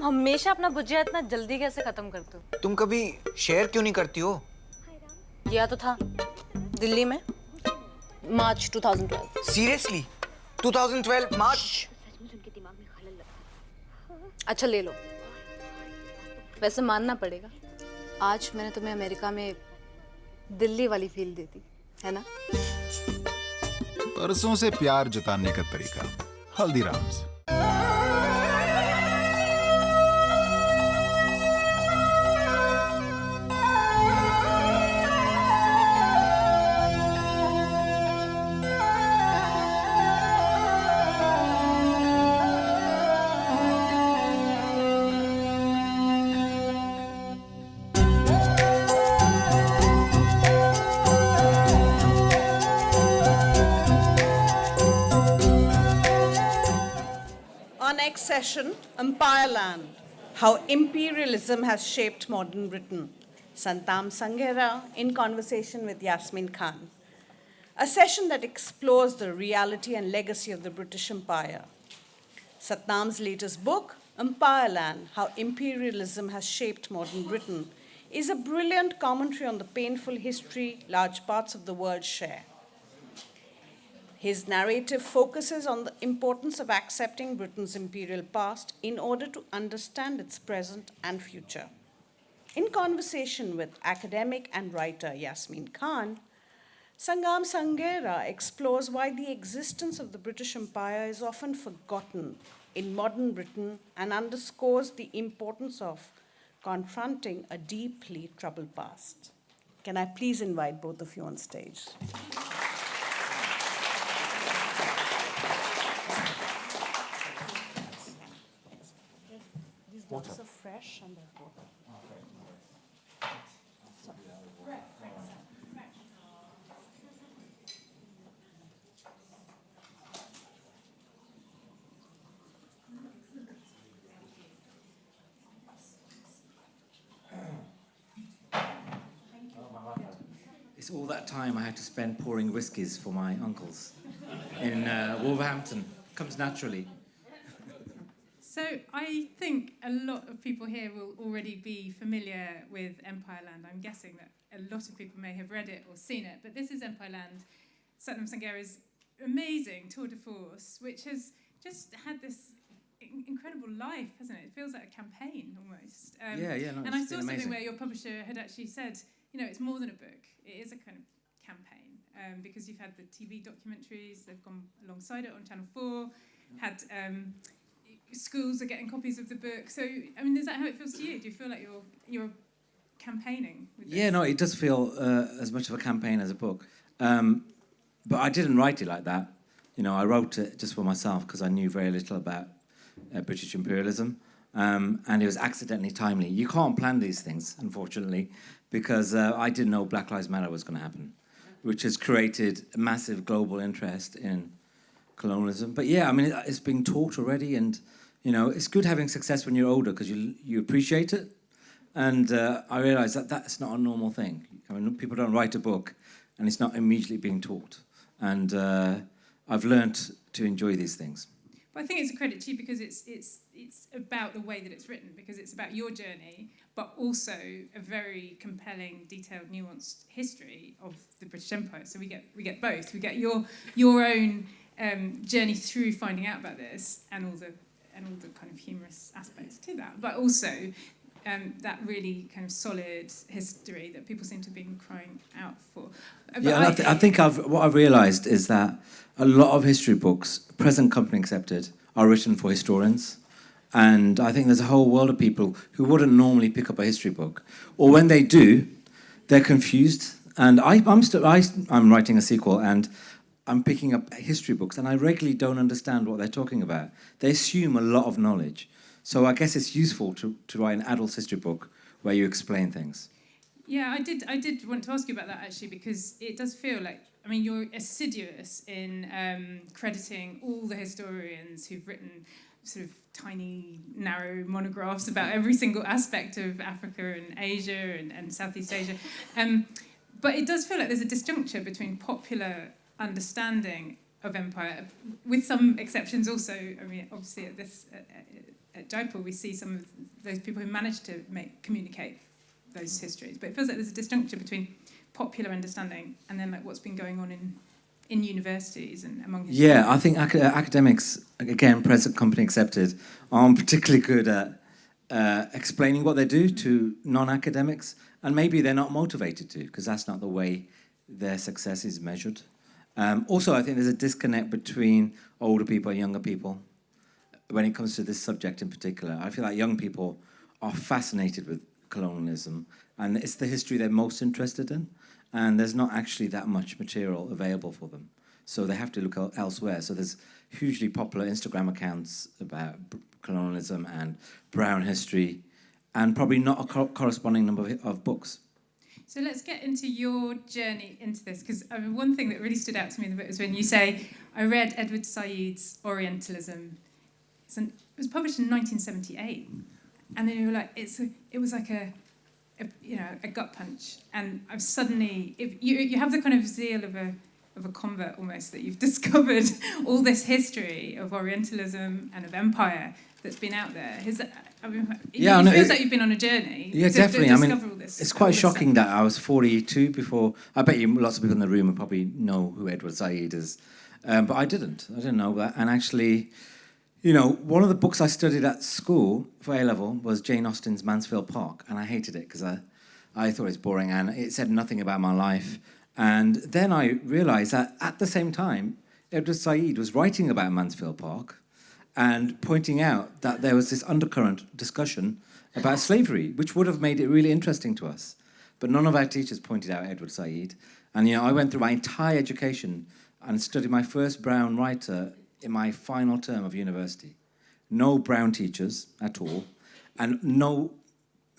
तुम हमेशा अपना भुजिया इतना जल्दी कैसे खत्म करते हो? तुम कभी शेयर क्यों नहीं करती हो? किया तो था। दिल्ली में। March 2012 seriously 2012 March? अच्छा ले लो। वैसे मानना पड़ेगा। आज मैंने तुम्हें अमेरिका में दिल्ली वाली फील दे दी है ना? परसों से प्यार जताने का तरीका। Haldiram's. Empire Land, How Imperialism Has Shaped Modern Britain. Satnam Sanghera in conversation with Yasmin Khan. A session that explores the reality and legacy of the British Empire. Satnam's latest book, Empire Land, How Imperialism Has Shaped Modern Britain, is a brilliant commentary on the painful history large parts of the world share. His narrative focuses on the importance of accepting Britain's imperial past in order to understand its present and future. In conversation with academic and writer Yasmin Khan, Satnam Sanghera explores why the existence of the British Empire is often forgotten in modern Britain and underscores the importance of confronting a deeply troubled past. Can I please invite both of you on stage? These bottles are fresh and they're water. It's all that time I had to spend pouring whiskies for my uncles in uh, Wolverhampton. Comes naturally. So I think a lot of people here will already be familiar with Empire Land. I'm guessing that a lot of people may have read it or seen it, but this is Empire Land, Satnam Sanghera's amazing tour de force, which has just had this incredible life, hasn't it? It feels like a campaign almost. Um, Yeah, yeah, no, and I saw something amazing. where your publisher had actually said, you know, it's more than a book. It is a kind of campaign um, because you've had the TV documentaries. They've gone alongside it on Channel Four. Had um, schools are getting copies of the book. So, I mean, is that how it feels to you? Do you feel like you're you're campaigning? Yeah, no, it does feel uh, as much of a campaign as a book. Um, but I didn't write it like that. You know, I wrote it just for myself because I knew very little about uh, British imperialism. Um, and it was accidentally timely. You can't plan these things, unfortunately, because uh, I didn't know Black Lives Matter was going to happen, which has created massive global interest in colonialism. But yeah, I mean, it, it's being taught already, and you know, it's good having success when you're older because you you appreciate it. And uh, I realised that that's not a normal thing. I mean, people don't write a book, and it's not immediately being taught. And uh, I've learnt to enjoy these things. But I think it's a credit to you because it's it's it's about the way that it's written because it's about your journey, but also a very compelling, detailed, nuanced history of the British Empire. So we get we get both. We get your your own um, journey through finding out about this and all the and all the kind of humorous aspects to that, but also. Um, that really kind of solid history that people seem to have been crying out for. But Yeah, and I, th- I think I've, what I've realised is that a lot of history books, present company accepted, are written for historians. And I think there's a whole world of people who wouldn't normally pick up a history book. Or when they do, they're confused. And I, I'm, st- I, I'm writing a sequel and I'm picking up history books and I regularly don't understand what they're talking about. They assume a lot of knowledge. So I guess it's useful to, to write an adult history book where you explain things. Yeah, I did. I did want to ask you about that actually because it does feel like I mean you're assiduous in um, crediting all the historians who've written sort of tiny, narrow monographs about every single aspect of Africa and Asia and, and Southeast Asia. Um, but it does feel like there's a disjuncture between popular understanding of empire, with some exceptions also. I mean, obviously at this. Uh, at Jaipur, we see some of those people who managed to make communicate those histories. But it feels like there's a disjuncture between popular understanding and then like what's been going on in in universities and among Yeah, I think ac- academics, again, present company accepted, aren't particularly good at uh, explaining what they do to non-academics, and maybe they're not motivated to, because that's not the way their success is measured. Um, also, I think there's a disconnect between older people and younger people when it comes to this subject in particular. I feel like young people are fascinated with colonialism, and it's the history they're most interested in, and there's not actually that much material available for them. So they have to look elsewhere. So there's hugely popular Instagram accounts about colonialism and brown history, and probably not a co- corresponding number of, of books. So let's get into your journey into this, because I mean, one thing that really stood out to me in the book was when you say, I read Edward Said's Orientalism. An, it was published in 1978. And then you were like, it's a, it was like a, a, you know, a gut punch. And I've suddenly, if you, you have the kind of zeal of a, of a convert almost, that you've discovered all this history of Orientalism and of empire that's been out there. That, I mean, it, Yeah, it no, feels it- like you've been on a journey. Yeah, to- to definitely. I mean, all this- It's quite this stuff. shocking that I was 42 before. I bet you lots of people in the room would probably know who Edward Said is, um, but I didn't. I didn't know that. And actually, you know, one of the books I studied at school for A level was Jane Austen's Mansfield Park, and I hated it because I, I thought it was boring and it said nothing about my life. And then I realised that at the same time, Edward Said was writing about Mansfield Park and pointing out that there was this undercurrent discussion about slavery, which would have made it really interesting to us. But none of our teachers pointed out Edward Said. And you know, I went through my entire education and studied my first brown writer in my final term of university. No brown teachers at all, and no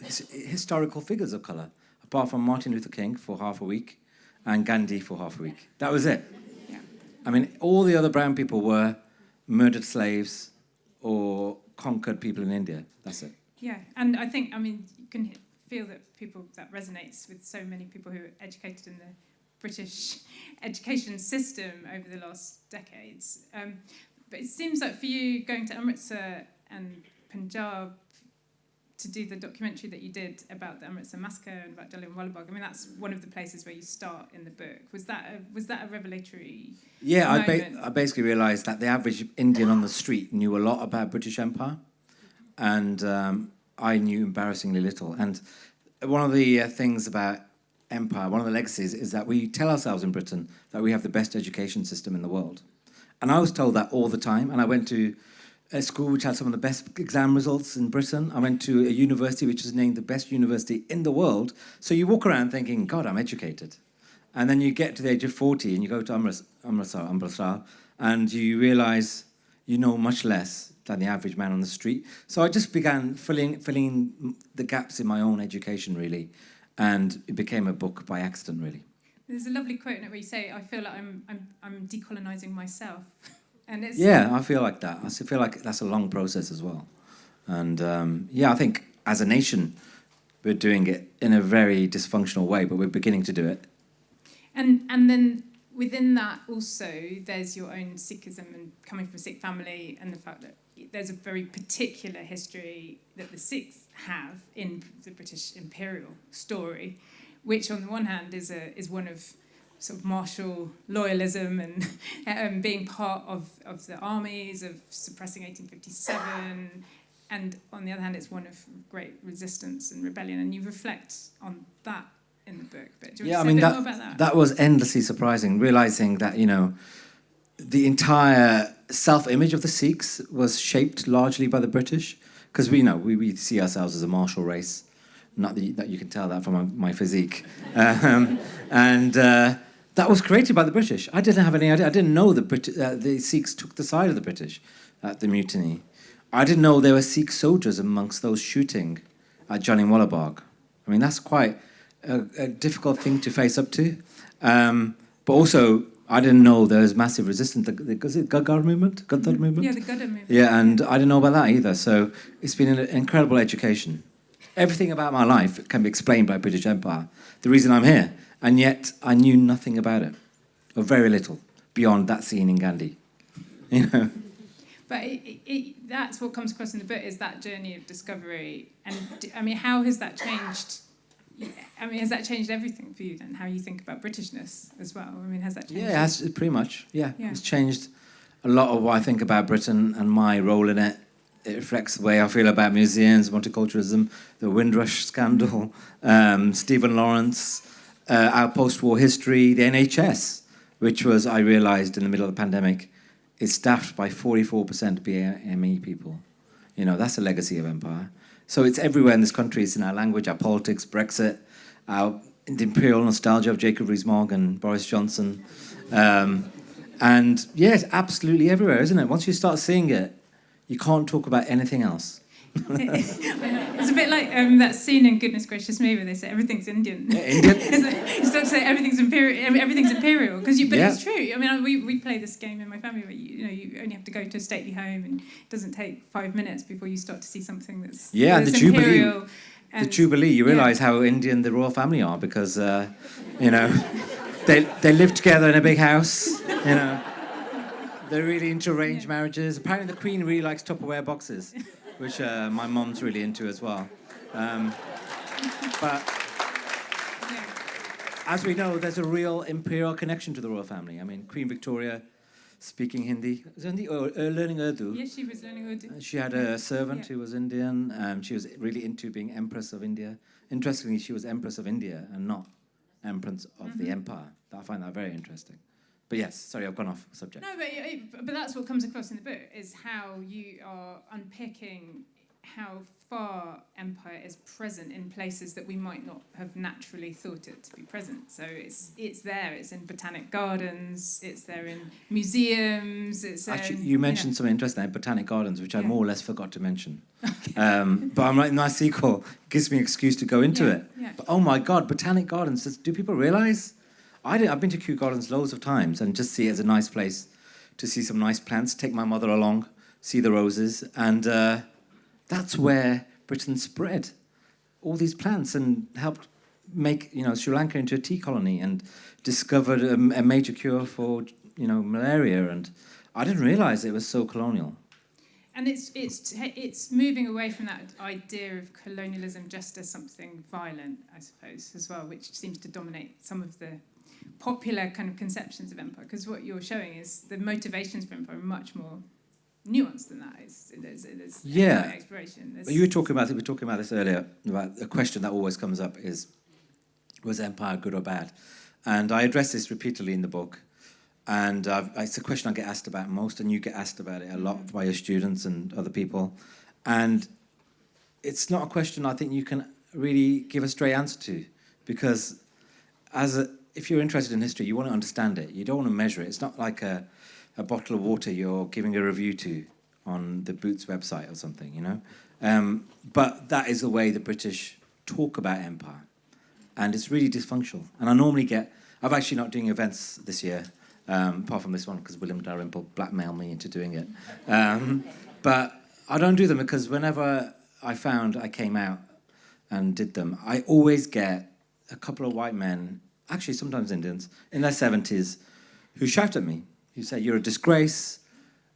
his, historical figures of colour, apart from Martin Luther King for half a week and Gandhi for half a week. That was it. Yeah. I mean, all the other brown people were murdered slaves or conquered people in India. That's it. Yeah, and I think I mean you can feel that people that resonates with so many people who are educated in the British education system over the last decades. Um, but it seems like for you going to Amritsar and Punjab to do the documentary that you did about the Amritsar massacre and about Jallianwala Bagh. I mean, that's one of the places where you start in the book. Was that a, was that a revelatory? Yeah, I, ba- I basically realised that the average Indian on the street knew a lot about British Empire, and um, I knew embarrassingly little. And one of the uh, things about empire, one of the legacies, is that we tell ourselves in Britain that we have the best education system in the world. And I was told that all the time. And I went to a school which had some of the best exam results in Britain. I went to a university which was named the best university in the world. So you walk around thinking, God, I'm educated. And then you get to the age of 40 and you go to Amritsar, Amritsar, and you realize you know much less than the average man on the street. So I just began filling, filling the gaps in my own education, really. And it became a book by accident, really. There's a lovely quote in it where you say, "I feel like I'm I'm I'm decolonizing myself," and it's Yeah, I feel like that. I feel like that's a long process as well. And um, yeah, I think as a nation, we're doing it in a very dysfunctional way, but we're beginning to do it. And and then within that also there's your own Sikhism and coming from a Sikh family and the fact that there's a very particular history that the Sikhs have in the British imperial story, which on the one hand is a is one of sort of martial loyalism and um, being part of, of the armies of suppressing 1857 and on the other hand it's one of great resistance and rebellion and you reflect on that in the book but do you yeah, I mean that, more about that? that was endlessly surprising. Realizing that you know, the entire self-image of the Sikhs was shaped largely by the British, because we you know we, we see ourselves as a martial race. Not that you, that you can tell that from my, my physique, um, and uh, that was created by the British. I didn't have any idea. I didn't know the Brit- uh, the Sikhs took the side of the British at the mutiny. I didn't know there were Sikh soldiers amongst those shooting at Jallianwala Bagh. I mean, that's quite a, a difficult thing to face up to. Um, but also, I didn't know there was massive resistance. The, the, was it Gagar movement? Gadar movement? Yeah, the Gudda movement. Yeah, and I didn't know about that either. So it's been an incredible education. Everything about my life can be explained by British Empire. The reason I'm here, and yet I knew nothing about it, or very little, beyond that scene in Gandhi. You know. But it, it, it, that's what comes across in the book is that journey of discovery. And I mean, how has that changed? I mean, has that changed everything for you then? How you think about Britishness as well? I mean, has that changed? Yeah, it has, pretty much. Yeah. Yeah. it's changed a lot of what I think about Britain and my role in it. It reflects the way I feel about museums, multiculturalism, the Windrush scandal, um, Stephen Lawrence, uh, our post-war history, the NHS, which was I realised in the middle of the pandemic, is staffed by 44% BME people. You know, that's a legacy of empire. So it's everywhere in this country. It's in our language, our politics, Brexit, our imperial nostalgia of Jacob Rees-Mogg and Boris Johnson. Um, and yes, absolutely everywhere, isn't it? Once you start seeing it, you can't talk about anything else. It's a bit like um, that scene in Goodness Gracious Me where they say everything's Indian. Yeah, Indian. It's like- you start to say everything's imperial. Everything's imperial because you. But Yeah. it's true. I mean, we, we play this game in my family where you, you know you only have to go to a stately home and it doesn't take five minutes before you start to see something that's Yeah, and that's the Jubilee- imperial. the Jubilee, you yeah. realise how Indian the royal family are because, uh, you know, they, they live together in a big house, you know. They're really into arranged marriages. Apparently, the Queen really likes Tupperware boxes, which uh, my mom's really into as well. Um, but as we know, there's a real imperial connection to the royal family. I mean, Queen Victoria speaking Hindi, Hindi or uh, learning Urdu. Yes, she was learning Urdu. She had a servant Yeah. who was Indian. Um, she was really into being Empress of India. Interestingly, she was Empress of India and not Empress of the Empire. I find that very interesting. But yes, sorry, I've gone off subject. No, but, but that's what comes across in the book is how you are unpicking how far empire is present in places that we might not have naturally thought it to be present. So it's it's there. It's in botanic gardens. It's there in museums. It's Actually, in, you know. mentioned something interesting, Botanic Gardens, which I more or less forgot to mention. Um, but I'm writing nice sequel gives me an excuse to go into Yeah, it. yeah. But oh my God, Botanic Gardens, does- do people realise? I I've been to Kew Gardens loads of times and just see it as a nice place to see some nice plants, take my mother along, see the roses, and uh, that's where Britain spread all these plants and helped make you know Sri Lanka into a tea colony and discovered a, a major cure for you know malaria and I didn't realize it was so colonial. And it's it's it's moving away from that idea of colonialism just as something violent, I suppose, as well, which seems to dominate some of the popular kind of conceptions of empire. Because what you're showing is the motivations for empire are much more nuanced than that. It's, there's, there's Yeah. exploration. There's, You were talking about we were talking about this earlier about a question that always comes up is was empire good or bad? And I address this repeatedly in the book. And uh, it's a question I get asked about most, and you get asked about it a lot by your students and other people. And it's not a question I think you can really give a straight answer to, because as a, if you're interested in history, you want to understand it. You don't want to measure it. It's not like a, a bottle of water you're giving a review to on the Boots website or something, you know. Um, but that is the way the British talk about empire, and it's really dysfunctional. And I normally get. I'm actually not doing events this year, um, apart from this one because William Dalrymple blackmailed me into doing it. Um, but I don't do them because whenever I found I came out and did them, I always get a couple of white men, actually sometimes Indians, in their 70s, who shout at me. Who say, You're a disgrace.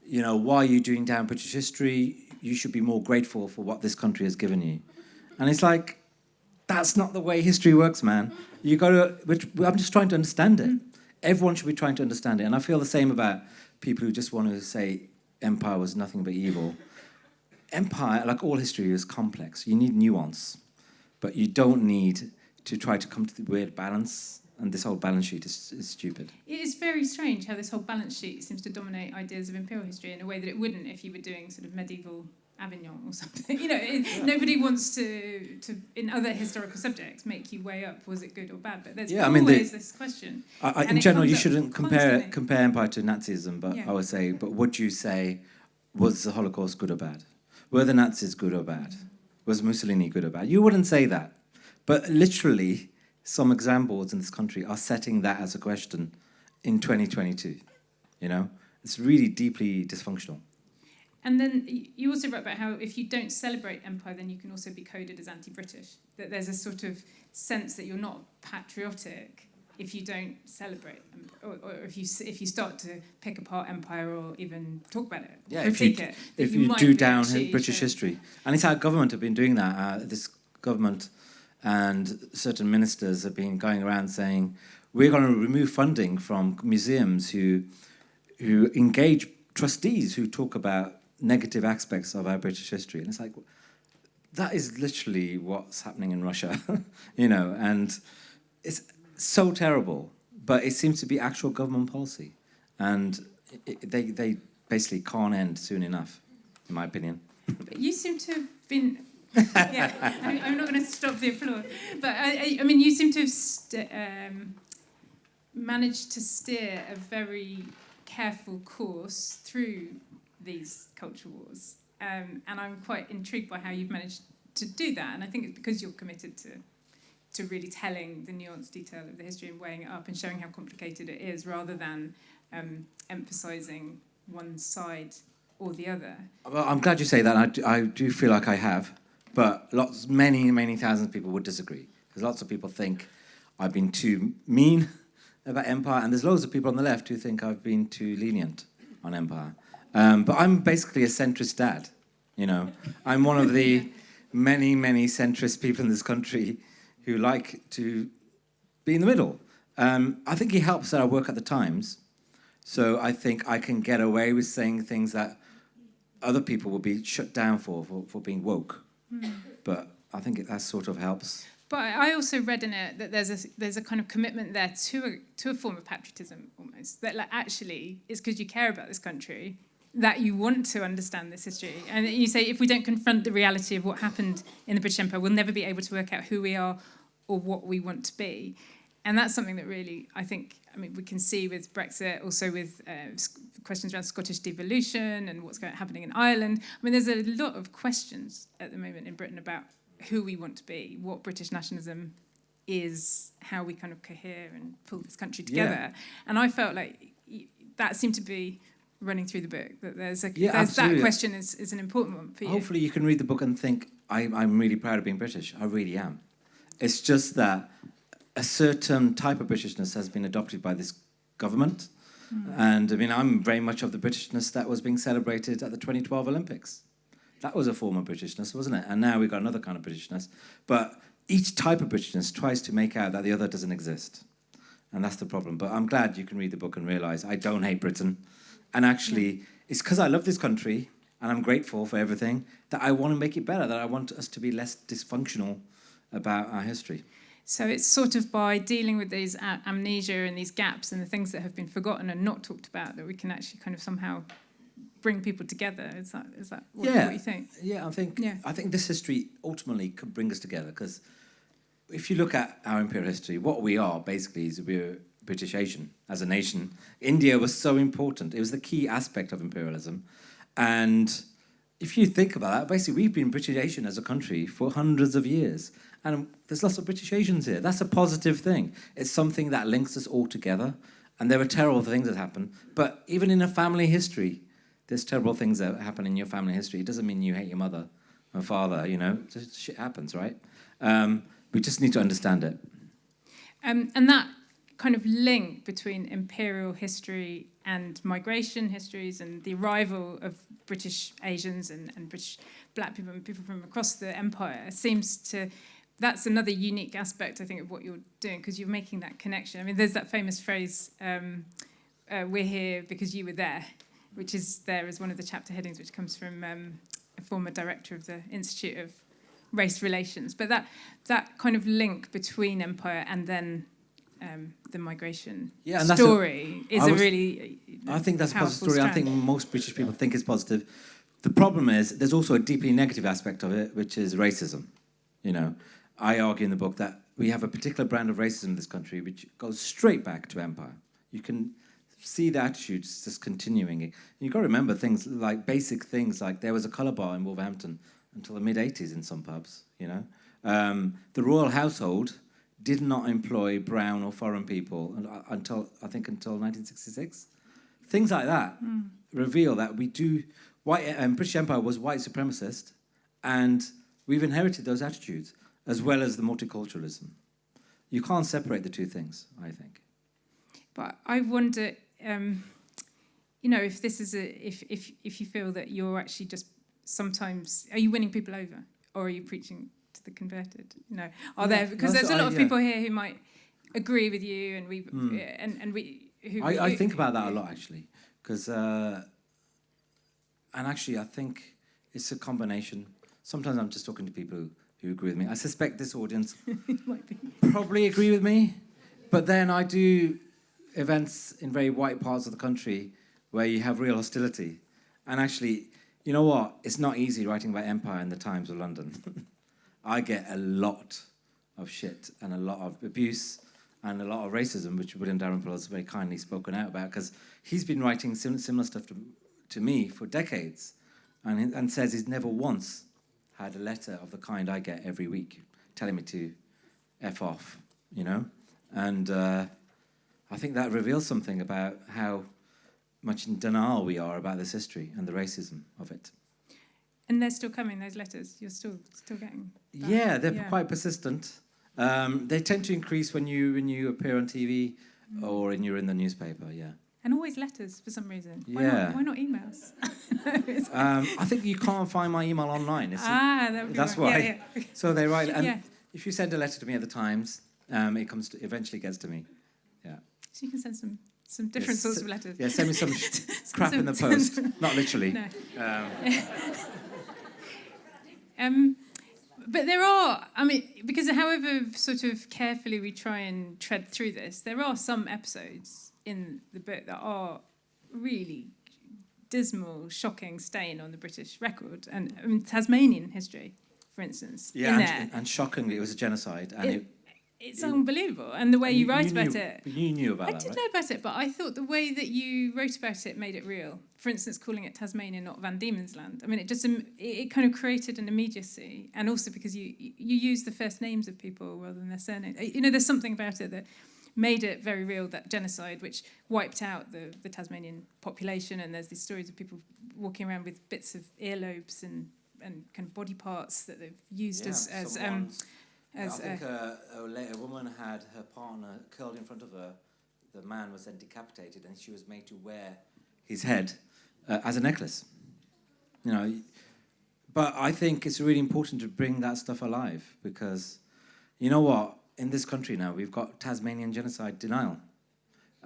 You know, why are you doing down British history? You should be more grateful for what this country has given you. And it's like, that's not the way history works, man. You got to, which, I'm just trying to understand it. Mm. Everyone should be trying to understand it. And I feel the same about people who just want to say empire was nothing but evil. Empire, like all history, is complex. You need nuance, but you don't need to try to come to the weird balance. And this whole balance sheet is, is stupid. It is very strange how this whole balance sheet seems to dominate ideas of imperial history in a way that it wouldn't if you were doing sort of medieval Avignon or something. You know, it, nobody wants to, to, in other historical subjects, make you weigh up was it good or bad. But there's Yeah, I mean, the- always this question. I, I, in general, you shouldn't compare constantly. compare empire to Nazism, but Yeah. I would say, but would you say, was the Holocaust good or bad? Were the Nazis good or bad? Mm. Was Mussolini good or bad? You wouldn't say that, but literally, some exam boards in this country are setting that as a question in 2022. You know, it's really deeply dysfunctional. And then you also wrote about how if you don't celebrate empire, then you can also be coded as anti-British. That there's a sort of sense that you're not patriotic if you don't celebrate or, or if you if you start to pick apart empire or even talk about it, Yeah, if you, it, if that you, do down British history, and it's our government have been doing that. Uh, this government and certain ministers have been going around saying we're going to remove funding from museums who who engage trustees who talk about negative aspects of our British history, and it's like that is literally what's happening in Russia, you know, and it's so terrible. But it seems to be actual government policy, and it, they they basically can't end soon enough, in my opinion. But you seem to have been. Yeah, I, I'm not going to stop the applause. But I, I, I mean, you seem to have um, managed to steer a very careful course through these culture wars. Um, and I'm quite intrigued by how you've managed to do that. And I think it's because you're committed to to really telling the nuanced detail of the history and weighing it up and showing how complicated it is rather than um, emphasizing one side or the other. Well, I'm glad you say that. I do, I do feel like I have, but lots, many, many thousands of people would disagree because lots of people think I've been too mean about empire, and there's loads of people on the left who think I've been too lenient on empire. Um, but I'm basically a centrist dad. You know, I'm one of the many, many centrist people in this country who like to be in the middle. Um, I think it helps that I work at the Times, so I think I can get away with saying things that other people will be shut down for for, for being woke. But I think it, that sort of helps. But I also read in it that there's a there's a kind of commitment there to a to a form of patriotism almost that like actually it's because you care about this country that you want to understand this history and you say if we don't confront the reality of what happened in the British Empire we'll never be able to work out who we are or what we want to be and that's something that really I think I mean we can see with Brexit also with uh, questions around Scottish devolution and what's going happening in Ireland I mean there's a lot of questions at the moment in Britain about who we want to be, what British nationalism is, how we kind of cohere and pull this country Yeah. together. And I felt like that seemed to be running through the book. That there's a Yeah, there's that question is, is an important one for you. Hopefully, you can read the book and think, I, I'm really proud of being British. I really am. It's just that a certain type of Britishness has been adopted by this government. Hmm. And I mean, I'm very much of the Britishness that was being celebrated at the 2012 Olympics. That was a form of Britishness, wasn't it? And now we've got another kind of Britishness. But each type of Britishness tries to make out that the other doesn't exist. And that's the problem. But I'm glad you can read the book and realize I don't hate Britain. And actually, it's because I love this country and I'm grateful for everything that I want to make it better, that I want us to be less dysfunctional about our history. So it's sort of by dealing with these amnesia and these gaps and the things that have been forgotten and not talked about that we can actually kind of somehow bring people together. Is that is that what, Yeah. what you think? Yeah, I think Yeah. I think this history ultimately could bring us together because if you look at our imperial history, what we are basically is we're British Asian as a nation. India was so important; it was the key aspect of imperialism, and if you think about that, basically we've been British Asian as a country for hundreds of years, and there's lots of British Asians here. That's a positive thing. It's something that links us all together. And there are terrible things that happen, but even in a family history, there's terrible things that happen in your family history. It doesn't mean you hate your mother or father, you know, just shit happens, right? Um, we just need to understand it. Um, and that kind of link between imperial history and migration histories and the arrival of British Asians and, and British black people and people from across the empire seems to that's another unique aspect I think of what you're doing because you're making that connection. I mean, there's that famous phrase, um, uh, "We're here because you were there," which is there as one of the chapter headings, which comes from um, a former director of the Institute of Race Relations. But that that kind of link between empire and then um, the migration Yeah, that's a- story is I a was- really I think that's a positive story. I think most British people think it's positive. The problem is there's also a deeply negative aspect of it, which is racism. You know, I argue in the book that we have a particular brand of racism in this country which goes straight back to empire. You can see the attitudes just continuing. You've got to remember things like basic things like there was a colour bar in Wolverhampton until the mid 80s in some pubs, you know. Um, the royal household did not employ brown or foreign people until, I think, until 1966 things like that reveal that we do white um, British Empire was white supremacist, and we've inherited those attitudes as well as the multiculturalism. You can't separate the two things, I think. But I wonder, um, you know, if this is a if if if you feel that you're actually just sometimes are you winning people over or are you preaching to the converted? You know, are Yeah, there because there's a lot I- of yeah. people here who might agree with you and we Hmm. and and we who I, I think about that a lot actually, because uh, and actually I think it's a combination. Sometimes I'm just talking to people who, who agree with me. I suspect this audience probably agree with me, but then I do events in very white parts of the country where you have real hostility, and actually, you know what? It's not easy writing about empire in the Times of London. I get a lot of shit and a lot of abuse and a lot of racism, which William Dalrymple has very kindly spoken out about, because he's been writing sim- similar stuff to, to me for decades, and, and says he's never once had a letter of the kind I get every week, telling me to f off, you know, and uh, I think that reveals something about how much in denial we are about this history and the racism of it. And they're still coming. Those letters you're still still getting. back. Yeah, they're Yeah. quite persistent. Um, they tend to increase when you when you appear on TV or when you're in the newspaper. Yeah, And always letters for some reason. Why Yeah. Not, why not emails? um, I think you can't find my email online. It's ah, that would be that's right. why. Yeah, yeah. So they write, and Yeah. if you send a letter to me at the Times, um, it comes to, eventually gets to me. Yeah, So you can send some some different Yes, sorts of letters. yeah. Send me some crap in the post, not literally. No. Um, Um, but there are, I mean, because however sort of carefully we try and tread through this, there are some episodes in the book that are really dismal, shocking stain on the British record and I mean, Tasmanian history, for instance, yeah, and, and shockingly, it was a genocide, and It- it, It's it- unbelievable, and the way you, write knew, about it. You knew about it. I that, did right? know about it, but I thought the way that you wrote about it made it real. For instance, calling it Tasmania, not Van Diemen's Land. I mean, it just um, it, it kind of created an immediacy, and also because you you use the first names of people rather than their surnames. Uh, you know, there's something about it that made it very real. That genocide, which wiped out the the Tasmanian population, and there's these stories of people walking around with bits of earlobes and and kind of body parts that they've used as as um, as I think uh, a, a, la- a woman had her partner curled in front of her. The man was then decapitated, and she was made to wear his head uh, as a necklace. You know, but I think it's really important to bring that stuff alive because, you know what? In this country now, we've got Tasmanian genocide denial.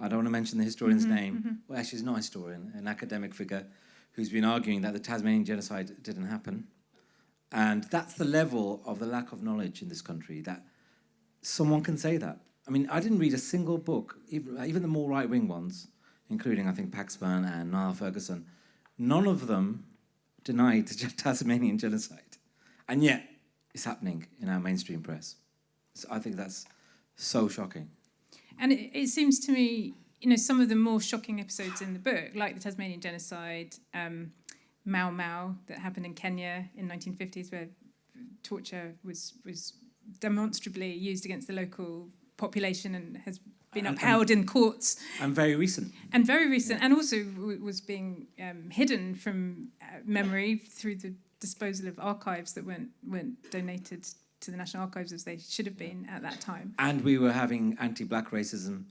I don't want to mention the historian's mm-hmm, name. Mm-hmm. Well, actually, he's not a historian, an academic figure who's been arguing that the Tasmanian genocide didn't happen. And that's the level of the lack of knowledge in this country that someone can say that. I mean, I didn't read a single book, even, even the more right wing ones, including, I think, Paxman and Niall Ferguson. None of them denied the Tasmanian genocide. And yet, it's happening in our mainstream press. So I think that's so shocking. And it, it seems to me, you know, some of the more shocking episodes in the book, like the Tasmanian genocide, um, Mau Mau, that happened in Kenya in 1950s, where torture was was demonstrably used against the local population and has been And- and- upheld in courts, And very recent. and very recent, and also w- was being um, hidden from uh, memory through the disposal of archives that weren't weren't donated to the National Archives as they should have been at that time. And we were having anti black racism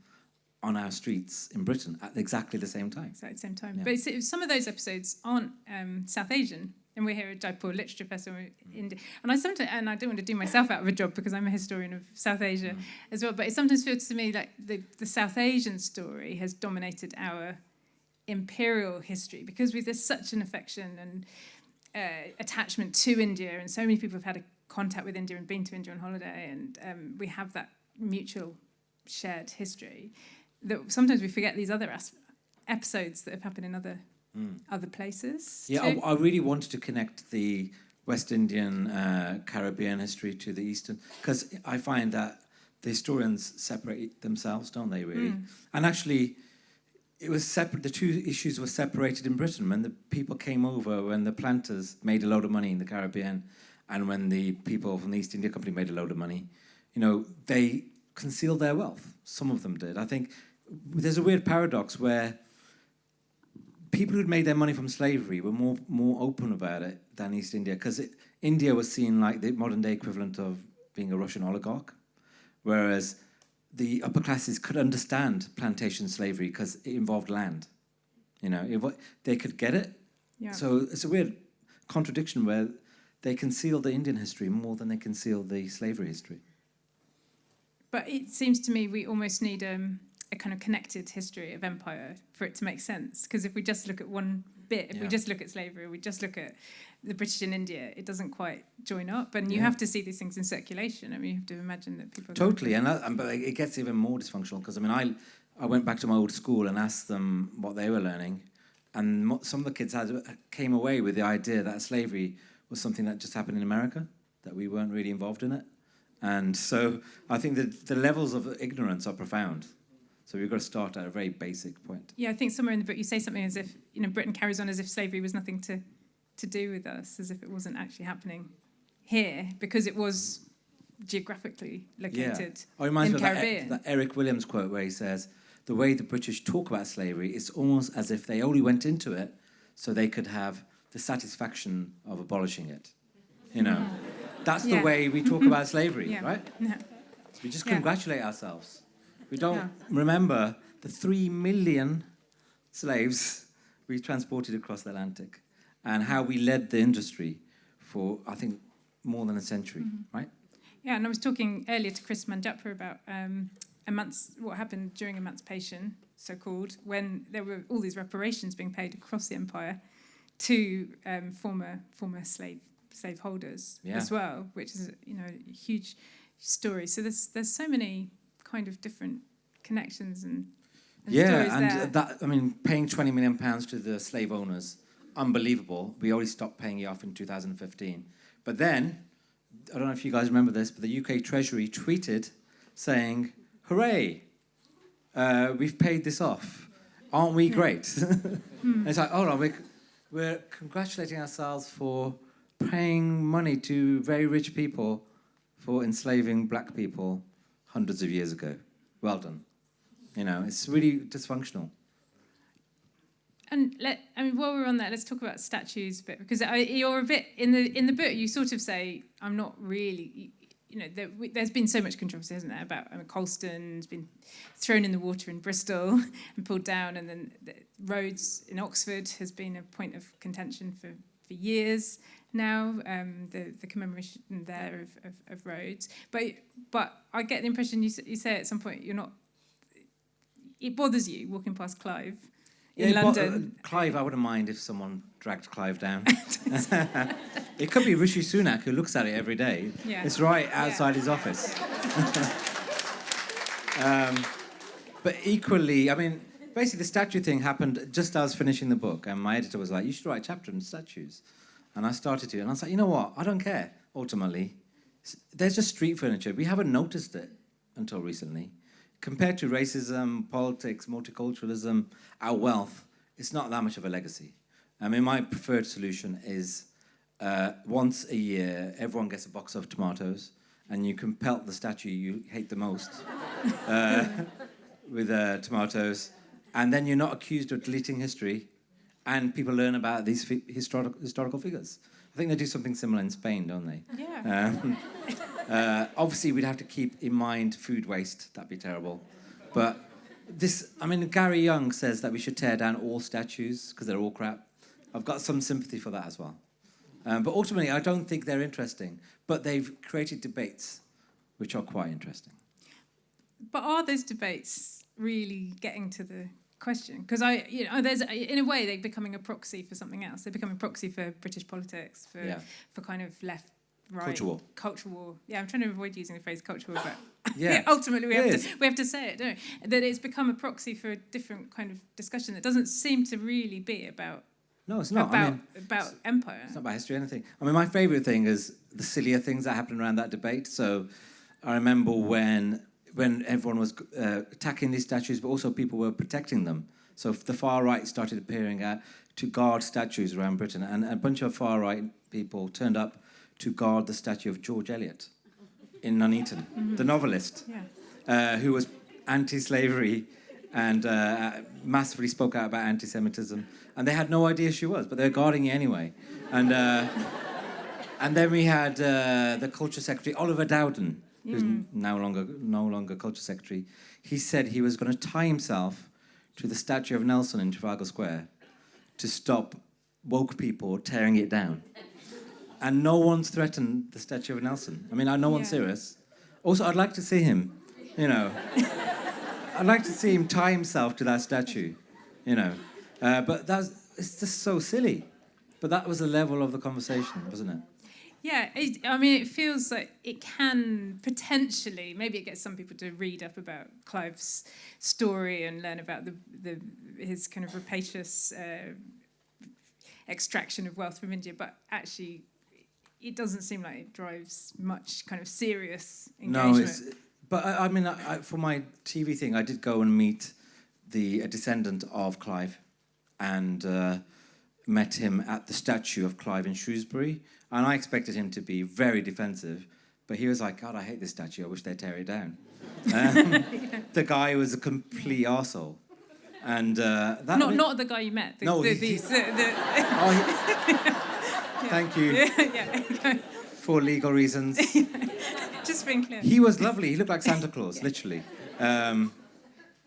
on our streets in Britain at exactly the same time. At the same time. Yeah. But some of those episodes aren't um, South Asian. And we're here at Jaipur Literature Festival in India. And I sometimes, and I don't want to do myself out of a job because I'm a historian of South Asia Mm. as well. But it sometimes feels to me like the, the South Asian story has dominated our imperial history because we, there's such an affection and uh, attachment to India, and so many people have had a contact with India and been to India on holiday, and um, we have that mutual shared history that sometimes we forget these other episodes that have happened in other other places. Yeah. I, I really wanted to connect the West Indian uh, Caribbean history to the Eastern because I find that the historians separate themselves, don't they? Really, and actually, it was separate. The two issues were separated in Britain when the people came over, when the planters made a load of money in the Caribbean, and when the people from the East India Company made a load of money. You know, they concealed their wealth. Some of them did. I think there's a weird paradox where people who'd made their money from slavery were more more open about it than East India because India was seen like the modern day equivalent of being a Russian oligarch, whereas the upper classes could understand plantation slavery because it involved land. You know, it, they could get it. Yeah. So it's a weird contradiction where they conceal the Indian history more than they conceal the slavery history. But it seems to me we almost need um, a kind of connected history of empire for it to make sense. Because if we just look at one bit, if we just look at slavery, we just look at the British in India, it doesn't quite join up. And you Yeah. have to see these things in circulation. I mean, you have to imagine that people. Totally, and, that, and but it gets even more dysfunctional because I mean, I I went back to my old school and asked them what they were learning, and some of the kids had came away with the idea that slavery was something that just happened in America, that we weren't really involved in it, and so I think that the levels of ignorance are profound. So we've got to start at a very basic point. Yeah, I think somewhere in the book you say something as if you know Britain carries on as if slavery was nothing to to do with us, as if it wasn't actually happening here because it was geographically located Oh, it reminds in me of that, Caribbean. that Eric Williams quote where he says, "The way the British talk about slavery, it's almost as if they only went into it so they could have the satisfaction of abolishing it." You know, that's the way we talk about slavery, Yeah. right? Yeah. We just Yeah. congratulate ourselves. We don't Yeah. remember the three million slaves we transported across the Atlantic and how we led the industry for, I think, more than a century, Mm-hmm. right? Yeah, and I was talking earlier to Kris Manjapra about um, emanci- what happened during emancipation, so called, when there were all these reparations being paid across the empire to um, former former slave slaveholders Yeah. as well, which is you know a huge story. So there's there's so many kind of different connections and, and yeah, and there. that I mean, paying twenty million pounds to the slave owners, unbelievable. We already stopped paying it off in 2015, but then I don't know if you guys remember this, but the UK Treasury tweeted saying, "Hooray! Uh, we've paid this off. Aren't we great?" And it's like, hold on, we're, we're congratulating ourselves for paying money to very rich people for enslaving black people hundreds of years ago. Well done. You know, it's really dysfunctional. And let I mean, while we're on that, let's talk about statues a bit because I, you're a bit in the in the book. You sort of say, "I'm not really." you know, there, we, there's been so much controversy, hasn't there, about I mean, Colston's been thrown in the water in Bristol and pulled down, and then the Rhodes in Oxford has been a point of contention for, for years now, um, the, the commemoration there of, of, of Rhodes. But, but I get the impression you, you say at some point you're not, it bothers you walking past Clive, in Yeah, but, uh, Clive, I wouldn't mind if someone dragged Clive down. it could be Rishi Sunak who looks at it every day. Yeah. It's right outside his office. um, but equally, I mean, basically, the statue thing happened just as I was finishing the book, and my editor was like, "You should write a chapter on statues," and I started to, and I was like, "You know what? I don't care. Ultimately, there's just street furniture. We haven't noticed it until recently." Compared to racism, politics, multiculturalism, our wealth, it's not that much of a legacy. I mean, my preferred solution is uh, once a year, everyone gets a box of tomatoes, and you can pelt the statue you hate the most uh, with uh, tomatoes, and then you're not accused of deleting history, and people learn about these historical historical figures. I think they do something similar in Spain, don't they? Yeah. Um, uh, obviously, we'd have to keep in mind food waste. That'd be terrible. But this, I mean, Gary Younge says that we should tear down all statues because they're all crap. I've got some sympathy for that as well. Um, but ultimately, I don't think they're interesting. But they've created debates which are quite interesting. But are those debates really getting to the question? Because I, you know, there's in a way they're becoming a proxy for something else. They're becoming a proxy for British politics, for Yeah. for kind of left. Right, Culture war. Culture war. Yeah, I'm trying to avoid using the phrase culture war, but Yeah. ultimately we It have is. to we have to say it, don't we? That it's become a proxy for a different kind of discussion that doesn't seem to really be about No, it's not. about I mean, about empire. It's not about history or anything. I mean, my favourite thing is the sillier things that happened around that debate. So I remember when when everyone was uh, attacking these statues, but also people were protecting them. So the far right started appearing out to guard statues around Britain, and a bunch of far right people turned up to guard the statue of George Eliot in Nuneaton, the novelist Yeah. uh, who was anti-slavery and uh, massively spoke out about anti-Semitism, and they had no idea she was, but they were guarding you anyway. And uh, and then we had uh, the culture secretary Oliver Dowden, who's n- now longer no longer culture secretary, he said he was going to tie himself to the statue of Nelson in Trafalgar Square to stop woke people tearing it down. And no one's threatened the statue of Nelson. I mean, I no one's Yeah. serious. Also, I'd like to see him, you know. I'd like to see him tie himself to that statue, you know. Uh, but that's it's just so silly. But that was the level of the conversation, wasn't it? Yeah, it, I mean, it feels like it can potentially, maybe it gets some people to read up about Clive's story and learn about the, the his kind of rapacious uh, extraction of wealth from India, but actually, it doesn't seem like it drives much kind of serious engagement. No, but I, I mean, I, I, for my TV thing, I did go and meet the a descendant of Clive, and uh, met him at the statue of Clive in Shrewsbury, and I expected him to be very defensive, but he was like, "God, I hate this statue. I wish they'd tear it down." Um, The guy was a complete arsehole. and uh, that. Not, not the guy you met. The, No, the, he- the, the, Oh, he- Thank you the, yeah, for legal reasons. just being clear. He was lovely. He looked like Santa Claus, literally. Um,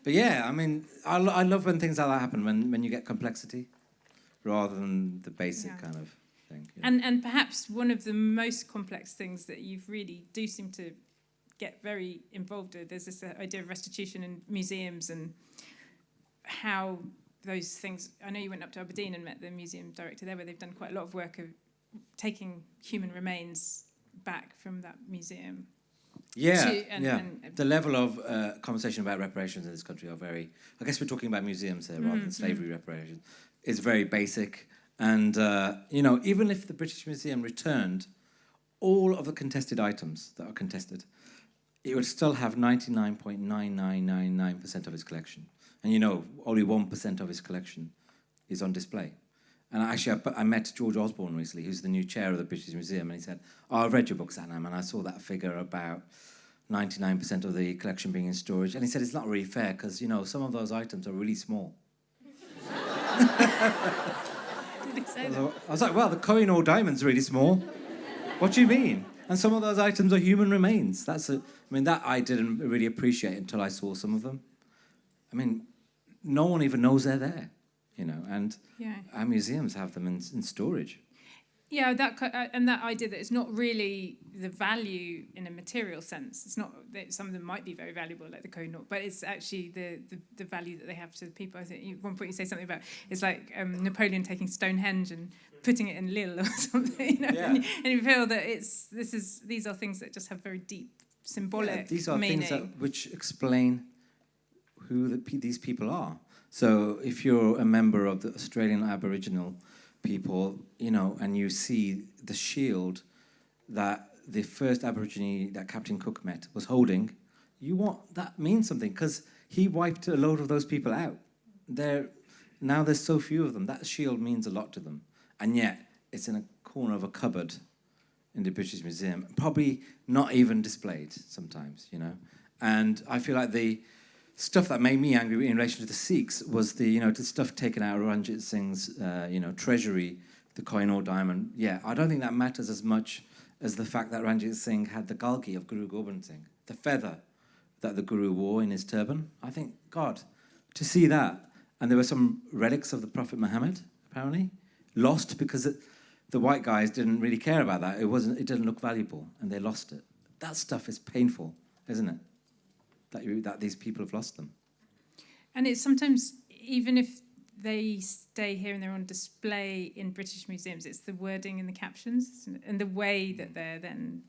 but yeah, I mean, I, I love when things like that happen, when, when you get complexity rather than the basic Yeah. kind of thing. know. And and perhaps one of the most complex things that you've really do seem to get very involved with is this uh, idea of restitution in museums and how those things. I know you went up to Aberdeen and met the museum director there, where they've done quite a lot of work of taking human remains back from that museum. Yeah, to- and- yeah. and- the level of uh, conversation about reparations in this country are very. I guess we're talking about museums here rather than slavery reparations. It's very basic, and uh, you know, even if the British Museum returned all of the contested items that are contested, it would still have ninety nine point nine nine nine nine percent of its collection, and you know, only one percent of its collection is on display. And actually, I, I met George Osborne recently, who's the new chair of the British Museum, and he said, oh, I've read your book, Satnam, and I saw that figure about 99% of the collection being in storage. And he said, it's not really fair because, you know, some of those items are really small. Did he say I was, like- well, the Kohinoor diamond's really small. What do you mean? And some of those items are human remains. That's a, I mean, that I didn't really appreciate until I saw some of them. I mean, no one even knows they're there, you know, and Yeah. our museums have them in, in storage. Yeah, that uh, and that idea that it's not really the value in a material sense. It's not that some of them might be very valuable, like the Kohinoor, but it's actually the, the, the value that they have to the people. I think at one point you say something about it's like um, Napoleon taking Stonehenge and putting it in Lille or something, you know, Yeah. and, you, and you feel that it's this is these are things that just have very deep symbolic Yeah, these are meaning. things that, which explain who the, these people are. So if you're a member of the Australian Aboriginal people, you know, and you see the shield that the first Aborigine that Captain Cook met was holding, you want that means something because he wiped a load of those people out. There, now there's so few of them. That shield means a lot to them, and yet it's in a corner of a cupboard in the British Museum, probably not even displayed sometimes, you know. And I feel like the stuff that made me angry in relation to the Sikhs was the, you know, the stuff taken out of Ranjit Singh's, uh, you know, treasury, the Kohinoor diamond. Yeah, I don't think that matters as much as the fact that Ranjit Singh had the kalgi of Guru Gobind Singh, the feather that the Guru wore in his turban. I think, God, to see that, and there were some relics of the Prophet Muhammad, apparently, lost because it, the white guys didn't really care about that. It wasn't. It didn't look valuable, and they lost it. That stuff is painful, isn't it? That you, that these people have lost them. And it's sometimes, even if they stay here and they're on display in British museums, it's the wording in the captions and the way that they're then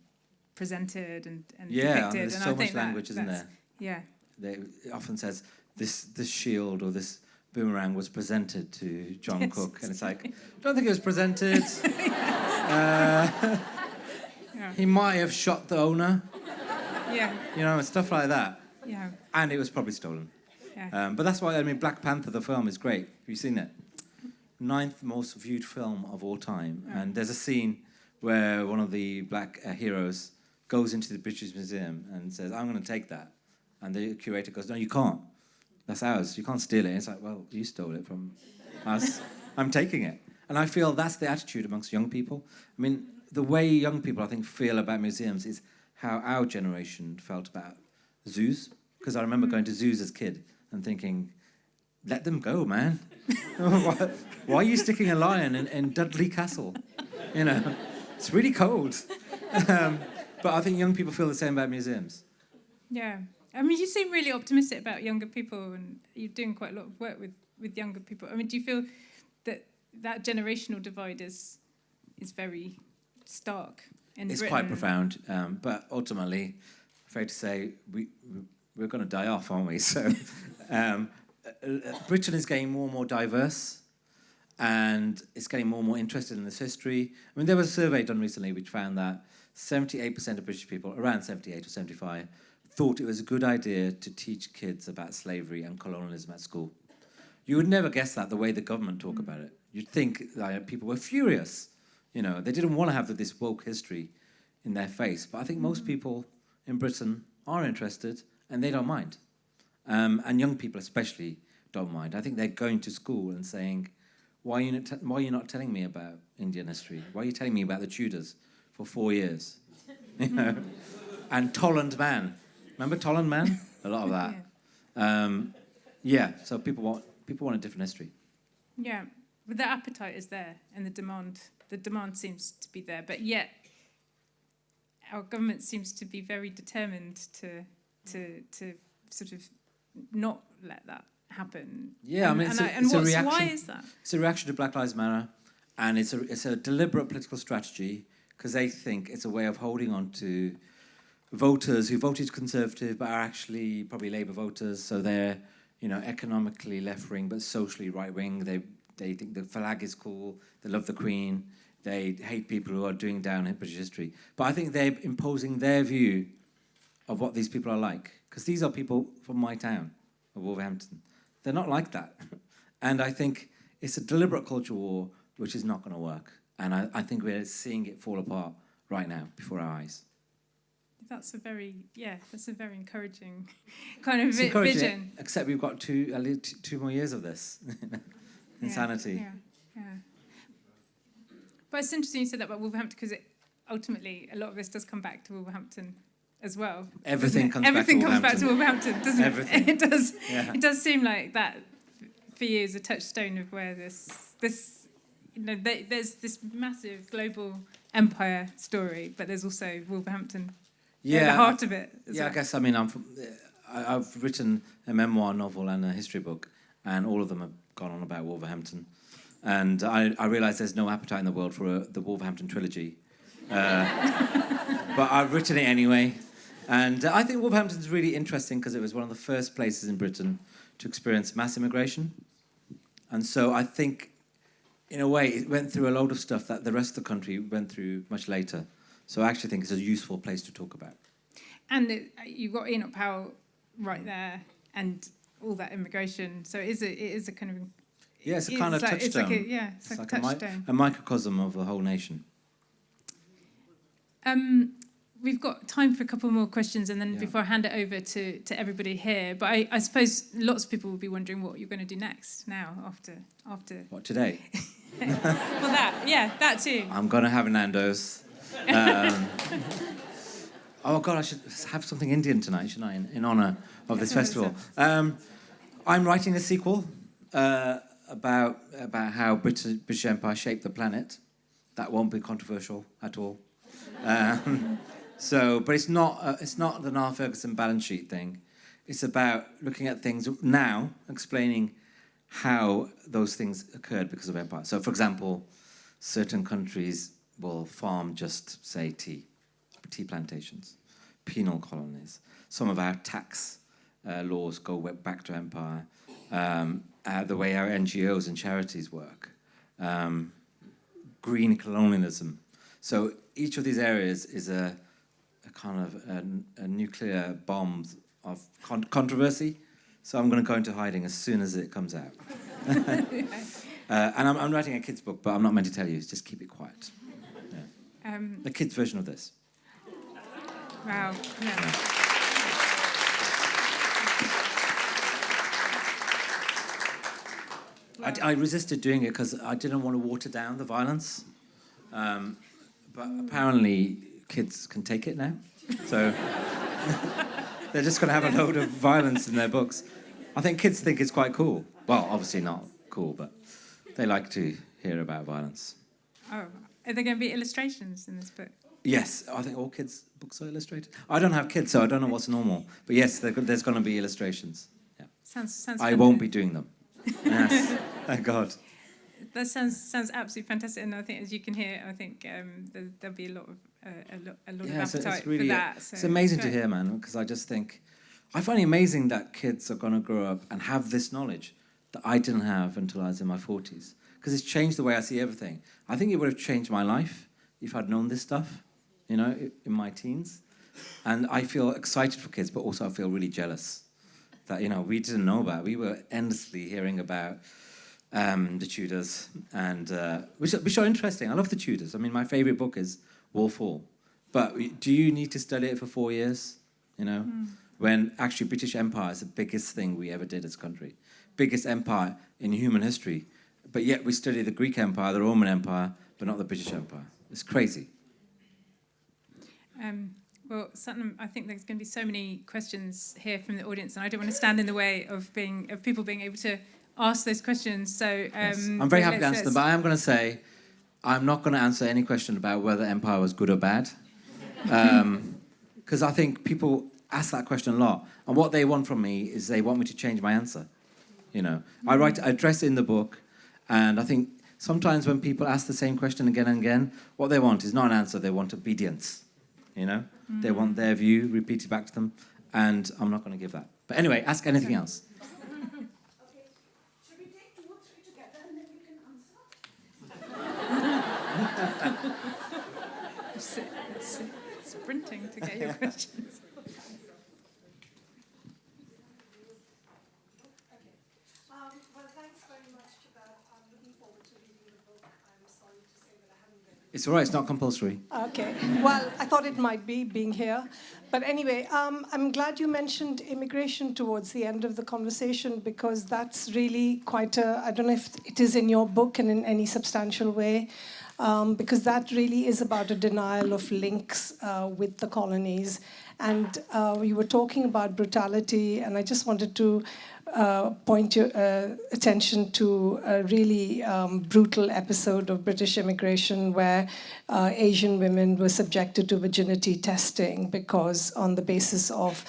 presented and, and Yeah, depicted. there's and so I much language, isn't there? Yeah. They, it often says this this shield or this boomerang was presented to John Yes, Cook, and it's like, I don't think it was presented. uh, Yeah. he might have shot the owner, Yeah. you know, and stuff like that. Yeah. And it was probably stolen. Yeah. Um, but that's why I mean, Black Panther, the film, is great. Have you seen it? Ninth most viewed film of all time. And there's a scene where one of the black uh, heroes goes into the British Museum and says, "I'm going to take that," and the curator goes, "No, you can't. That's ours. You can't steal it." And it's like, "Well, you stole it from us. I'm taking it." And I feel that's the attitude amongst young people. I mean, the way young people, I think, feel about museums is how our generation felt about zoos. Because I remember going to zoos as a kid and thinking, let them go, man. why, why are you sticking a lion in, in Dudley Castle? You know, it's really cold. um, but I think young people feel the same about museums. Yeah. I mean, you seem really optimistic about younger people, and you're doing quite a lot of work with, with younger people. I mean, do you feel that that generational divide is is very stark in It's Britain? quite profound, um, but ultimately, afraid to say, we, we- we're going to die off, aren't we? So, um, Britain is getting more and more diverse, and it's getting more and more interested in this history. I mean, there was a survey done recently which found that 78% of British people, around 78 or 75, thought it was a good idea to teach kids about slavery and colonialism at school. You would never guess that the way the government talk about it. You'd think that people were furious. You know, they didn't want to have this woke history in their face. But I think most people in Britain are interested and they don't mind. Um, and young people especially don't mind. I think they're going to school and saying, why are, you not why are you not telling me about Indian history? Why are you telling me about the Tudors for four years? You know? and Tollund Man. Remember Tollund Man? A lot of that. Um, yeah, so people want, people want a different history. Yeah, but the appetite is there, and the demand the demand seems to be there, but yet our government seems to be very determined to to to sort of not let that happen. Yeah, I mean, it's and, a- and it's a what's, why reaction. is that? It's a reaction to Black Lives Matter, and it's a it's a deliberate political strategy because they think it's a way of holding on to voters who voted Conservative but are actually probably Labour voters, so they're you know economically left wing but socially right wing. They they think the flag is cool. They love the Queen. They hate people who are doing down in British history. But I think they're imposing their view of what these people are like because these are people from my town of Wolverhampton. They're not like that. And I think it's a deliberate culture war which is not going to work. And I, I think we're seeing it fall apart right now before our eyes. That's a very yeah, that's a very encouraging kind of vi- encouraging, vision. except we've got two, at least two more years of this insanity. Yeah, yeah. But it's interesting you said that about Wolverhampton because it ultimately a lot of this does come back to Wolverhampton as well. Everything comes back to comes back to Wolverhampton. Doesn't Everything. it? It does. Yeah. It does seem like that for you is a touchstone of where this this you know there, there's this massive global empire story, but there's also Wolverhampton at the heart of it. Yeah, I guess I mean I'm from, I, I've written a memoir novel and a history book, and all of them have gone on about Wolverhampton, and I, I there's no appetite in the world for a, the Wolverhampton trilogy, uh, but I've written it anyway, and I think Wolverhampton's really interesting because it was one of the first places in Britain to experience mass immigration, and so I think. In a way, it went through a load of stuff that the rest of the country went through much later. So I actually think it's a useful place to talk about. And it, you've got Enoch Powell right there, and all that immigration. So it is a it is a kind of Yeah, it's a kind of like, It's like touchstone. a, yeah, it's, It's like, like a a, mi- touchstone. a microcosm of the whole nation. Um, we've got time for a couple more questions, and then Yeah. before I hand it over to, to everybody here. But I, I suppose lots of people will be wondering what you're going to do next now after after. What today? Well, that yeah, that too. I'm gonna have Nando's. Um, oh God, I should have something Indian tonight, shouldn't I? In, in honor of this festival. Um, I'm writing a sequel uh, about about how British, British Empire shaped the planet. That won't be controversial at all. Um, so, but it's not uh, it's not the Niall Ferguson balance sheet thing. It's about looking at things now, explaining how those things occurred because of empire. So, for example, certain countries will farm just, say, tea, tea plantations, penal colonies. Some of our tax uh, laws go back to empire. Um, uh, the way our NGOs and charities work, um, green colonialism. So each of these areas is a, a kind of a, a nuclear bomb of con- controversy. So I'm going to go into hiding as soon as it comes out. uh, and I'm, I'm writing a kids' book, but I'm not meant to tell you. Just keep it quiet. Um, A kids' version of this. wow. Yeah. I, I resisted doing it because I didn't want to water down the violence. Um, but apparently, kids can take it now. So they're just going to have a load of violence in their books. I think kids think it's quite cool. Well, obviously not cool, but they like to hear about violence. Oh, are there going to be illustrations in this book? Yes, I think all kids' books are illustrated. I don't have kids, so I don't know what's normal. But yes, there's going to be illustrations. Yeah. Sounds sounds. I won't be doing them. Yes, thank God. That sounds sounds absolutely fantastic, and I think, as you can hear, I think um, there, there'll be a lot of uh, a lot, a lot Yeah, of appetite it's really for that. So it's so amazing to hear, man. Because I just think I find it amazing that kids are going to grow up and have this knowledge that I didn't have until I was in my forties. Because it's changed the way I see everything. I think it would have changed my life if I'd known this stuff, you know, in my teens. And I feel excited for kids, but also I feel really jealous that you know we didn't know about. We were endlessly hearing about um, the Tudors, and uh, which, are- which are interesting. I love the Tudors. I mean, my favorite book is Wolf Hall. But do you need to study it for four years? You know, when actually British Empire is the biggest thing we ever did as a country, biggest empire in human history. But yet we study the Greek Empire, the Roman Empire, but not the British Empire. It's crazy. Um, well, Satnam, I think there's going to be so many questions here from the audience, and I don't want to stand in the way of being of people being able to ask those questions. So um, Yes. I'm very happy to answer them, but I am going to say I'm not going to answer any question about whether empire was good or bad. Um, because I think people ask that question a lot. And what they want from me is they want me to change my answer. You know, I mm. write, I address in the book, and I think sometimes when people ask the same question again and again, what they want is not an answer, they want obedience. You know, they want mm. their view repeated back to them, and I'm not going to give that. But anyway, ask anything else. Should we take two or three together and then you can answer? s- s- sprinting to get your questions. Um, well, thanks very much for that. I'm looking forward to reading the book. I'm sorry to say that I haven't read it. It's all right, it's not compulsory. Okay. Well, I thought it might be being here. But anyway, um, I'm glad you mentioned immigration towards the end of the conversation because that's really quite a, I don't know if it is in your book and in any substantial way, um, because that really is about a denial of links uh, with the colonies. And uh, we were talking about brutality, and I just wanted to uh, point your uh, attention to a really um, brutal episode of British immigration where uh, Asian women were subjected to virginity testing because, on the basis of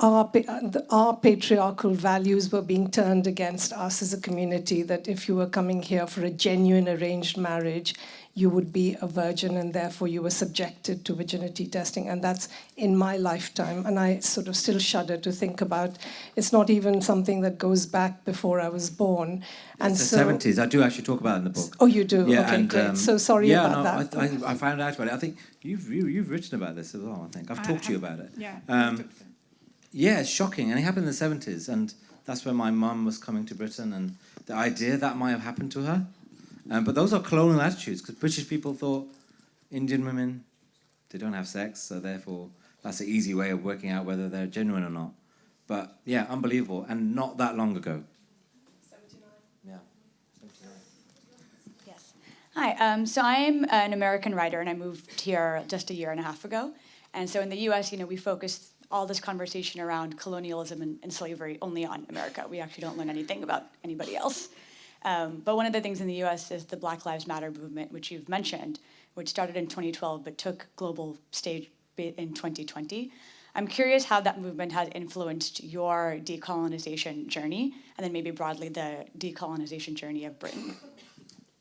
our, pa- uh, the- our patriarchal values were being turned against us as a community, that if you were coming here for a genuine arranged marriage, you would be a virgin and therefore you were subjected to virginity testing. And that's in my lifetime. And I sort of still shudder to think about it's not even something that goes back before I was born. And It's so, the 70s. I do actually talk about it in the book. Oh, you do? Yeah, okay, and, great. um, so sorry yeah, about no, that. I, I, I found out about it. I think you've you, you've written about this as well. I think I've I talked to you about it. Yeah. Um, yeah, it's shocking, and it happened in the seventies, and that's when my mum was coming to Britain, and the idea that might have happened to her. Um, but those are colonial attitudes because British people thought Indian women they don't have sex, so therefore that's an easy way of working out whether they're genuine or not. But yeah, unbelievable, and not that long ago. 79. Yeah. Yes. Hi. Um, so I'm an American writer, and I moved here just a year and a half ago. And so in the U.S., you know, we focus all this conversation around colonialism and, and slavery only on America. We actually don't learn anything about anybody else. Um, but one of the things in the U.S. is the Black Lives Matter movement, which you've mentioned, which started in 2012 but took global stage in 2020. I'm curious how that movement has influenced your decolonization journey, and then maybe broadly the decolonization journey of Britain.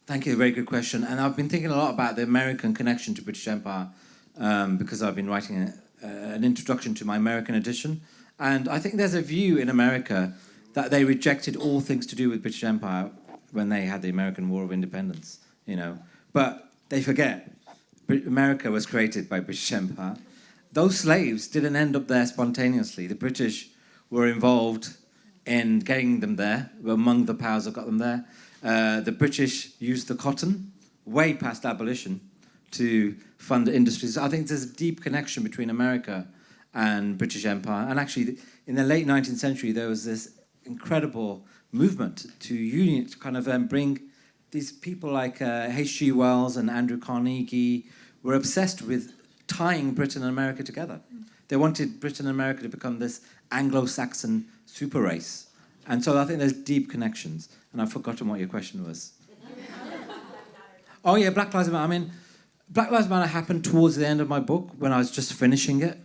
Thank you, very good question. And I've been thinking a lot about the American connection to British Empire um, because I've been writing uh, an introduction to my American edition. And I think there's a view in America that they rejected all things to do with British Empire when they had the American War of Independence, you know. But they forget America was created by British Empire. Those slaves didn't end up there spontaneously. The British were involved in getting them there, were among the powers that got them there. Uh, the British used the cotton way past abolition to fund industries. I think there's a deep connection between America and British Empire. And actually, in the late 19th century, there was this incredible movement to union, to kind of um, bring these people like uh, H.G. Wells and Andrew Carnegie were obsessed with tying Britain and America together. They wanted Britain and America to become this Anglo-Saxon super race. And so I think there's deep connections. And I've forgotten what your question was. oh yeah, Black Lives Matter. I mean, Black Lives Matter happened towards the end of my book when I was just finishing it.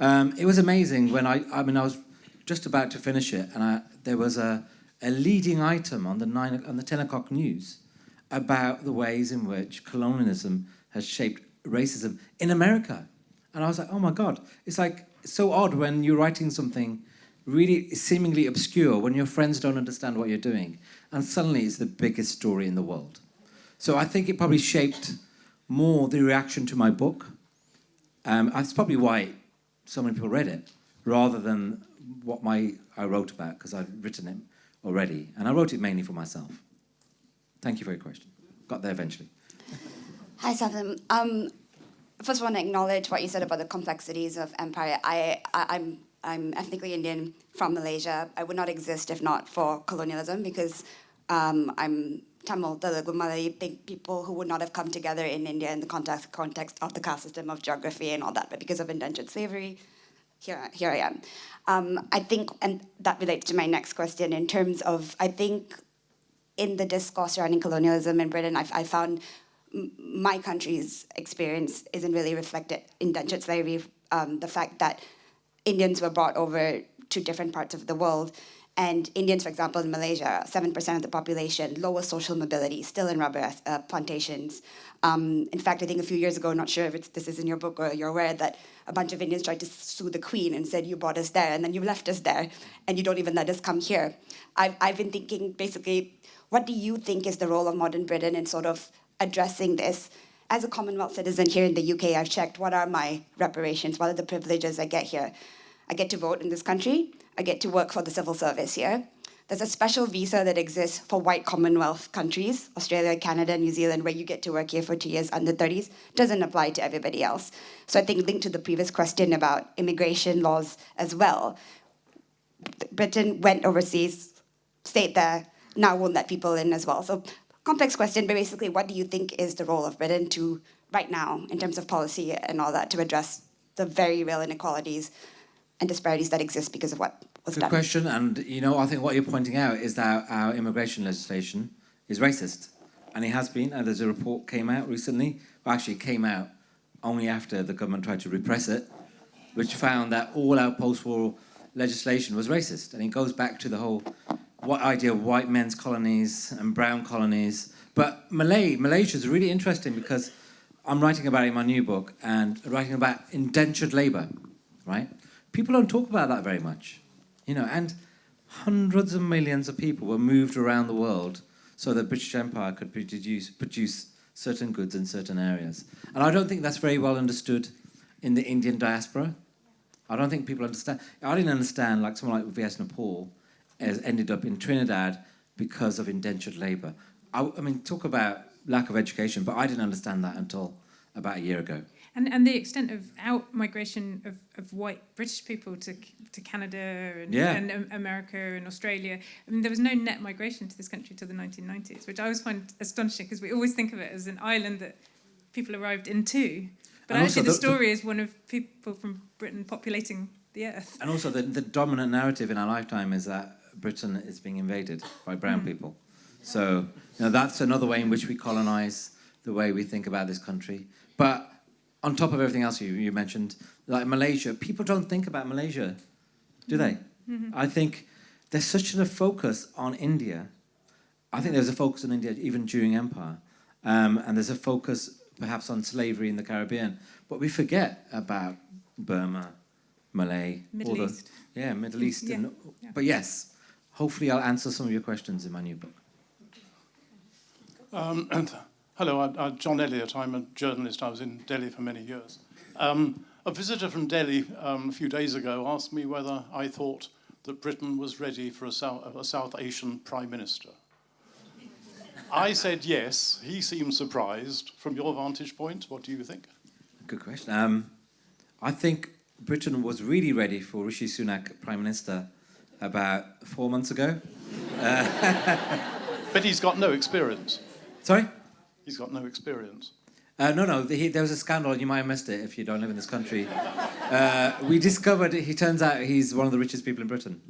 Um, it was amazing when I, I mean, I was just about to finish it and I, there was a, a leading item on the, nine, on the 10 o'clock news about the ways in which colonialism has shaped racism in America. And I was like, oh my God, it's like so odd when you're writing something really seemingly obscure, when your friends don't understand what you're doing, and suddenly it's the biggest story in the world. So I think it probably shaped more the reaction to my book. Um, that's probably why so many people read it, rather than what my I wrote about, because I'd written it already. And I wrote it mainly for myself. Thank you for your question. Got there eventually. Hi, Satnam. Um, first, I want to acknowledge what you said about the complexities of empire. I, I, I'm, I'm ethnically Indian from Malaysia. I would not exist if not for colonialism because um, I'm Tamil, Telugu, Malay, big people who would not have come together in India in the context, context of the caste system, of geography and all that, but because of indentured slavery, here, here I am. Um, I think, and that relates to my next question in terms of, I think in the discourse surrounding colonialism in Britain, I, I found my country's experience isn't really reflected indentured slavery, um, the fact that Indians were brought over to different parts of the world and Indians, for example, in Malaysia, 7% of the population, lower social mobility, still in rubber uh, plantations. Um, in fact, I think a few years ago, not sure if this is in your book or you're aware, that a bunch of Indians tried to sue the Queen and said, you brought us there, and then you left us there, and you don't even let us come here. I've, I've been thinking, basically, what do you think is the role of modern Britain in sort of addressing this? As a Commonwealth citizen here in the UK, I've checked what are my reparations, what are the privileges I get here. I get to vote in this country, I get to work for the civil service here. There's a special visa that exists for white Commonwealth countries, Australia, Canada, New Zealand, where you get to work here for two years under 30s. Doesn't apply to everybody else. So I think linked to the previous question about immigration laws as well, Britain went overseas, stayed there, now won't let people in as well. So complex question, but basically what do you think is the role of Britain to, right now, in terms of policy and all that, to address the very real inequalities and disparities that exist because of what was Good done. question, and you know, I think what you're pointing out is that our immigration legislation is racist, and it has been. And there's a report came out recently, well, actually came out only after the government tried to repress it, which found that all our post-war legislation was racist, and it goes back to the whole what idea of white men's colonies and brown colonies. But Malay, Malaysia is really interesting because I'm writing about it in my new book and writing about indentured labor, right? People don't talk about that very much, you know, and hundreds of millions of people were moved around the world so that British Empire could produce, produce certain goods in certain areas. And I don't think that's very well understood in the Indian diaspora. I don't think people understand. I didn't understand, like someone like V.S. Naipaul has ended up in Trinidad because of indentured labor. I, I mean, talk about lack of education, but I didn't understand that until about a year ago. And, and the extent of out migration of, of white British people to, to Canada and, Yeah. and um, America and Australia. I mean, there was no net migration to this country till the 1990s, which I always find astonishing because we always think of it as an island that people arrived into. But And actually, the, the- story is one of people from Britain populating the earth. And also the, the dominant narrative in our lifetime is that Britain is being invaded by brown people. So you know, that's another way in which we colonize the way we think about this country. But on top of everything else you, you mentioned, like Malaysia, people don't think about Malaysia, do they? I think there's such a focus on India. I think there's a focus on India even during empire. Um, and there's a focus perhaps on slavery in the Caribbean. But we forget about Burma, Malay, Middle all the- East. yeah, Middle East. Yeah, And, yeah. But yes, hopefully I'll answer some of your questions in my new book. Um, and hello, I'm, I'm John Elliott. I'm a journalist. I was in Delhi for many years. Um, a visitor from Delhi um, a few days ago asked me whether I thought that Britain was ready for a South, a South Asian prime minister. I said yes. He seemed surprised. From your vantage point, what do you think? Good question. Um, I think Britain was really ready for Rishi Sunak Prime Minister about four months ago. But he's got no experience. Sorry? He's got no experience. Uh, no, no, he, there was a scandal, you might have missed it if you don't live in this country. Uh, we discovered, he turns out he's one of the richest people in Britain.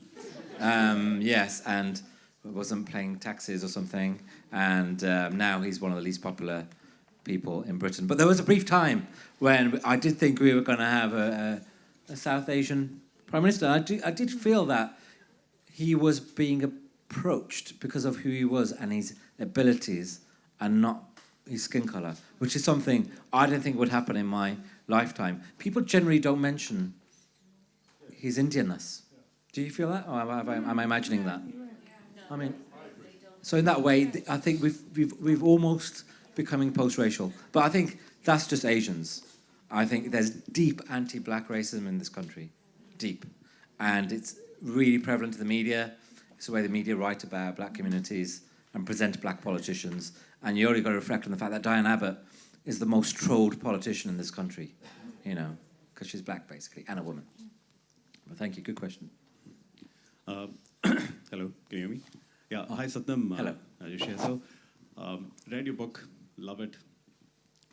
Um, yes, and wasn't paying taxes or something, and um, now he's one of the least popular people in Britain. But there was a brief time when I did think we were going to have a, a, a South Asian Prime Minister. I, do, I did feel that he was being approached because of who he was and his abilities and not his skin color, which is something I don't think would happen in my lifetime. People generally don't mention his Indianness. Do you feel that? Or am I, am I imagining that? I mean, so in that way, I think we've, we've, we've almost becoming post-racial. But I think that's just Asians. I think there's deep anti-black racism in this country, deep. And it's really prevalent in the media. It's the way the media write about black communities and present black politicians. And you only got to reflect on the fact that Diane Abbott is the most trolled politician in this country, you know, because she's black, basically, and a woman. But thank you, good question. Uh, hello, can you hear me? Yeah, hi Satnam. Uh, Hello. Here. So, um, read your book, love it.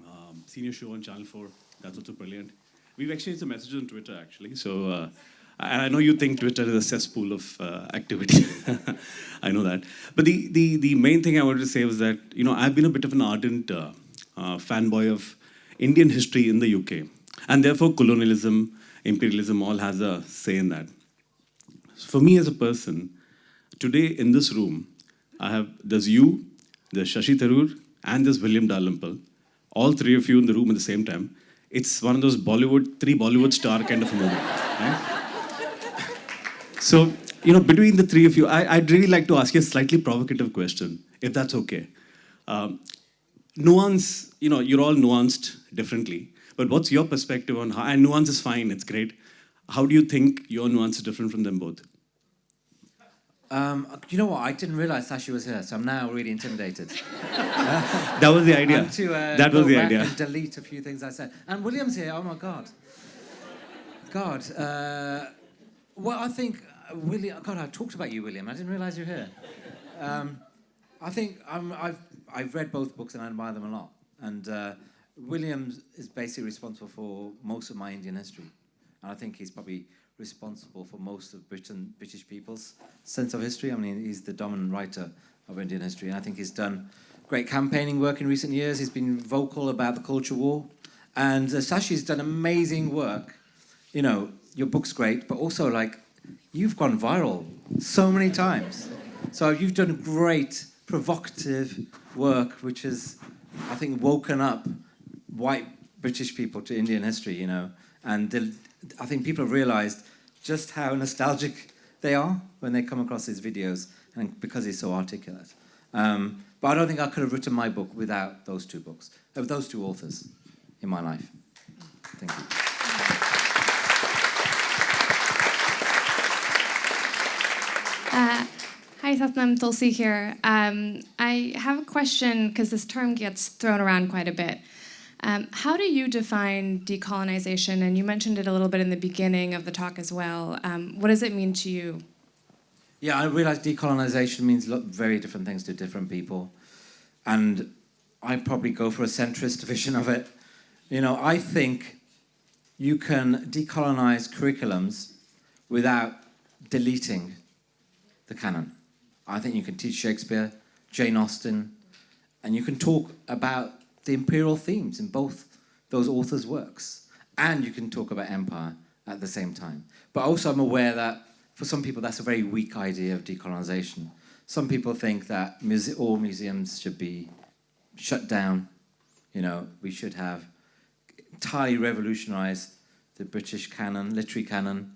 Um, seen your show on Channel 4, that's also brilliant. We've exchanged some messages on Twitter actually. So, uh, and I know you think Twitter is a cesspool of uh, activity. I know that. But the, the, the main thing I wanted to say was that, you know, I've been a bit of an ardent uh, uh, fanboy of Indian history in the UK. And therefore, colonialism, imperialism all has a say in that. For me as a person, today in this room, I have, there's you, there's Shashi Tharoor, and there's William Dalrymple. All three of you in the room at the same time. It's one of those Bollywood, three Bollywood star kind of a moment. Right? So, you know, between the three of you, I, would really like to ask you a slightly provocative question, if that's okay. Um, nuance, you know, you're all nuanced differently, but what's your perspective on how, and nuance is fine, it's great. How do you think your nuance is different from them both? Um, you know what? I didn't realize Shashi was here, so I'm now really intimidated. that was the idea. To, uh, that was the idea. And delete a few things I said. And William's here. Oh my God. God. Uh, well, I think William. God, I talked about you, William. I didn't realize you're here. Um, I think i have I've read both books and I admire them a lot. And uh, William is basically responsible for most of my Indian history, and I think he's probably responsible for most of Britain, British people's sense of history. I mean, he's the dominant writer of Indian history, and I think he's done great campaigning work in recent years. He's been vocal about the culture war, and uh, Shashi's done amazing work. You know, your book's great, but also like you've gone viral so many times. So you've done great, provocative work, which has, I think, woken up white British people to Indian history. You know, and I think people have realized just how nostalgic they are when they come across his videos, and because he's so articulate. Um, but I don't think I could have written my book without those two books, uh, those two authors in my life. Thank you. Uh, hi, Satnam Tulsi here. Um, I have a question because this term gets thrown around quite a bit. Um, how do you define decolonization? And you mentioned it a little bit in the beginning of the talk as well. Um, what does it mean to you? Yeah, I realize decolonization means very different things to different people. And I probably go for a centrist vision of it. You know, I think you can decolonize curriculums without deleting the canon. I think you can teach Shakespeare, Jane Austen, and you can talk about the imperial themes in both those authors' works. And you can talk about empire at the same time. But also I'm aware that for some people that's a very weak idea of decolonization. Some people think that muse all museums should be shut down. You know, we should have entirely revolutionized the British canon, literary canon.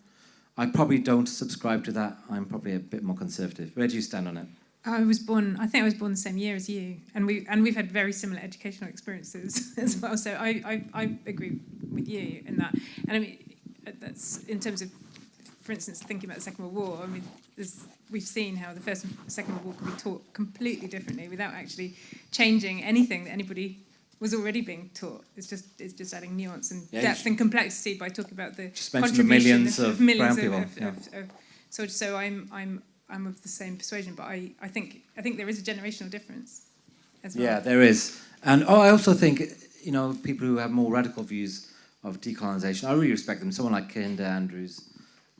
I probably don't subscribe to that. I'm probably a bit more conservative. Where do you stand on it? I was born. I think I was born the same year as you, and we and we've had very similar educational experiences as well. So I, I, I agree with you in that. And I mean, that's in terms of, for instance, thinking about the Second World War. I mean, we've seen how the First and Second World War can be taught completely differently without actually changing anything that anybody was already being taught. It's just it's just adding nuance and yeah, depth and complexity by talking about the contribution the millions of, of millions of, of, of, yeah. of, so so I'm I'm I'm of the same persuasion, but I, I think I think there is a generational difference as well. Yeah, there is. And oh, I also think you know, people who have more radical views of decolonization. I really respect them. Someone like Kehinde Andrews.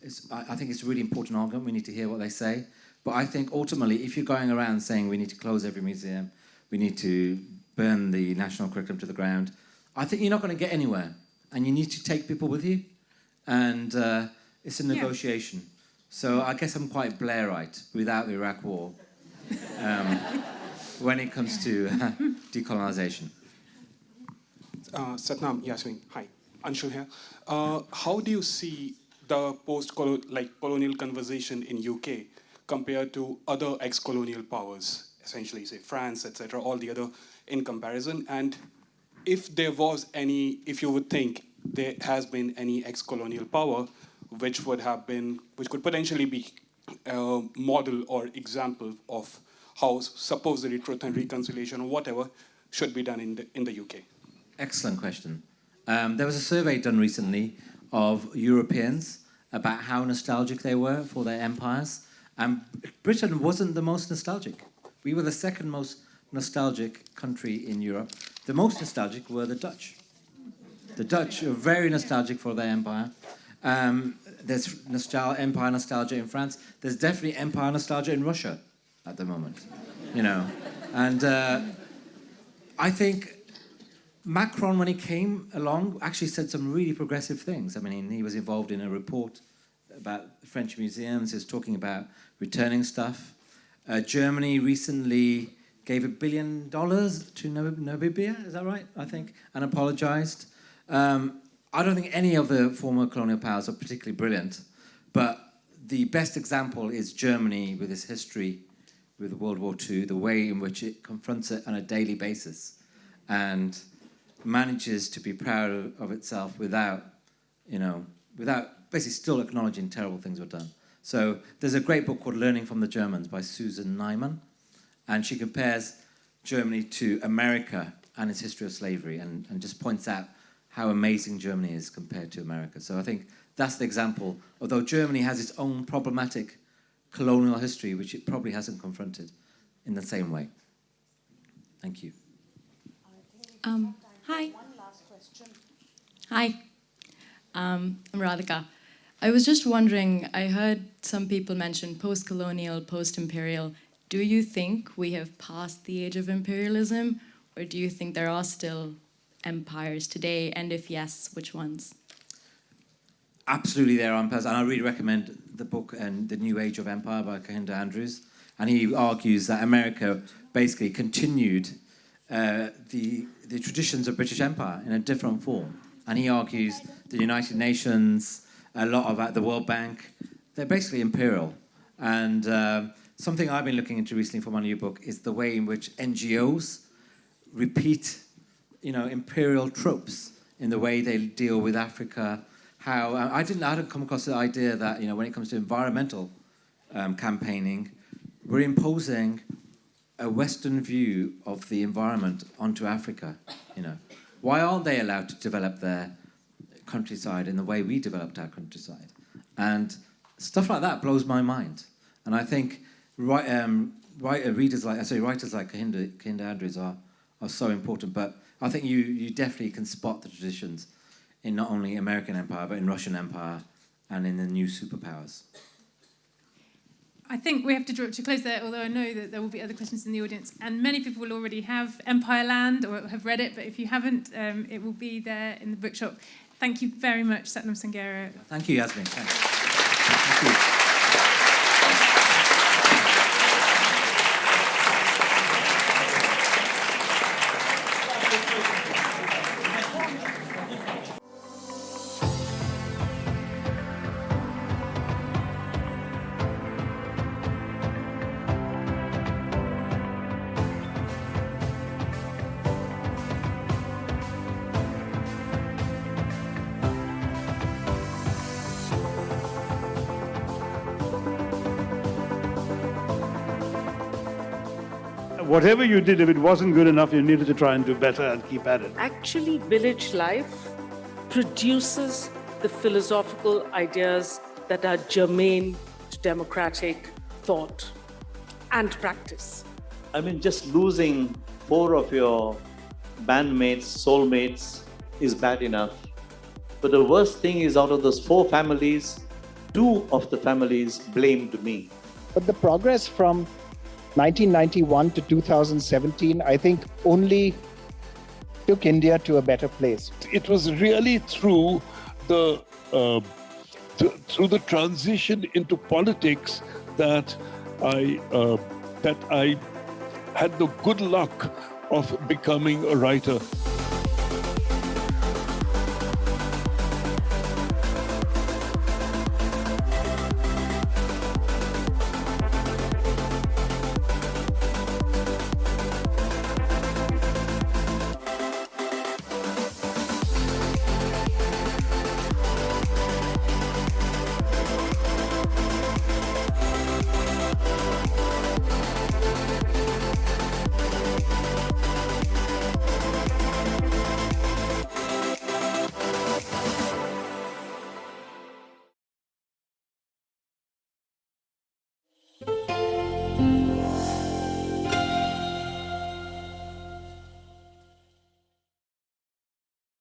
It's, I, I think it's a really important argument. We need to hear what they say. But I think ultimately, if you're going around saying we need to close every museum, we need to burn the national curriculum to the ground, I think you're not going to get anywhere. And you need to take people with you. And uh, it's a Yeah. negotiation. So I guess I'm quite Blairite without the Iraq War um, when it comes to decolonization. Uh, Satnam, Yasmin, hi, Anshul here. Uh, how do you see the post-colonial like colonial conversation in UK compared to other ex-colonial powers, essentially say France, etc., all the other in comparison? And if there was any, if you would think there has been any ex-colonial power which would have been, which could potentially be a model or example of how supposedly truth and reconciliation or whatever should be done in the, in the UK. Excellent question. Um, there was a survey done recently of Europeans about how nostalgic they were for their empires, and Britain wasn't the most nostalgic. We were the second most nostalgic country in Europe. The most nostalgic were the Dutch. The Dutch are very nostalgic for their empire. Um, there's empire nostalgia in France. There's definitely empire nostalgia in Russia at the moment, you know. And uh, I think Macron, when he came along, actually said some really progressive things. I mean, he was involved in a report about French museums. He was talking about returning stuff. Uh, Germany recently gave a billion dollars to Namib- Namibia, is that right? I think, and apologized. Um, I don't think any of the former colonial powers are particularly brilliant, but the best example is Germany with its history with World War II, the way in which it confronts it on a daily basis. And manages to be proud of itself without, you know, without basically still acknowledging terrible things were done. So there's a great book called Learning from the Germans by Susan Neiman, and she compares Germany to America and its history of slavery and, and just points out how amazing Germany is compared to America. So I think that's the example, although Germany has its own problematic colonial history, which it probably hasn't confronted in the same way. Thank you. Um, hi. Hi. Um, I'm Radhika. I was just wondering, I heard some people mention post-colonial, post-imperial. Do you think we have passed the age of imperialism, or do you think there are still empires today, and if yes, which ones? Absolutely, there are empires, and I really recommend the book and the New Age of Empire by Kehinde Andrews. And he argues that America basically continued uh, the the traditions of British Empire in a different form. And he argues the United Nations, a lot of uh, the World Bank, they're basically imperial. And um, something I've been looking into recently for my new book is the way in which NGOs repeat, you know, imperial tropes in the way they deal with Africa. How I didn't, I hadn't come across the idea that you know when it comes to environmental um, campaigning, we're imposing a Western view of the environment onto Africa. You know, why aren't they allowed to develop their countryside in the way we developed our countryside? And stuff like that blows my mind. And I think right, um, right, uh, readers like, sorry, writers like Kehinde, Kehinde Andrews are, are so important. But I think you, you definitely can spot the traditions in not only American empire, but in Russian empire and in the new superpowers. I think we have to draw it to a close there, although I know that there will be other questions in the audience. And many people will already have Empire Land or have read it, but if you haven't, um, it will be there in the bookshop. Thank you very much, Satnam Sanghera. Thank you, Yasmin. Thank you. Whatever you did, if it wasn't good enough, you needed to try and do better and keep at it. Actually, village life produces the philosophical ideas that are germane to democratic thought and practice. I mean, just losing four of your bandmates, soulmates is bad enough. But the worst thing is out of those four families, two of the families blamed me. But the progress from 1991 to 2017, I think, only took India to a better place. It was really through the uh, th- through the transition into politics that I uh, that I had the good luck of becoming a writer.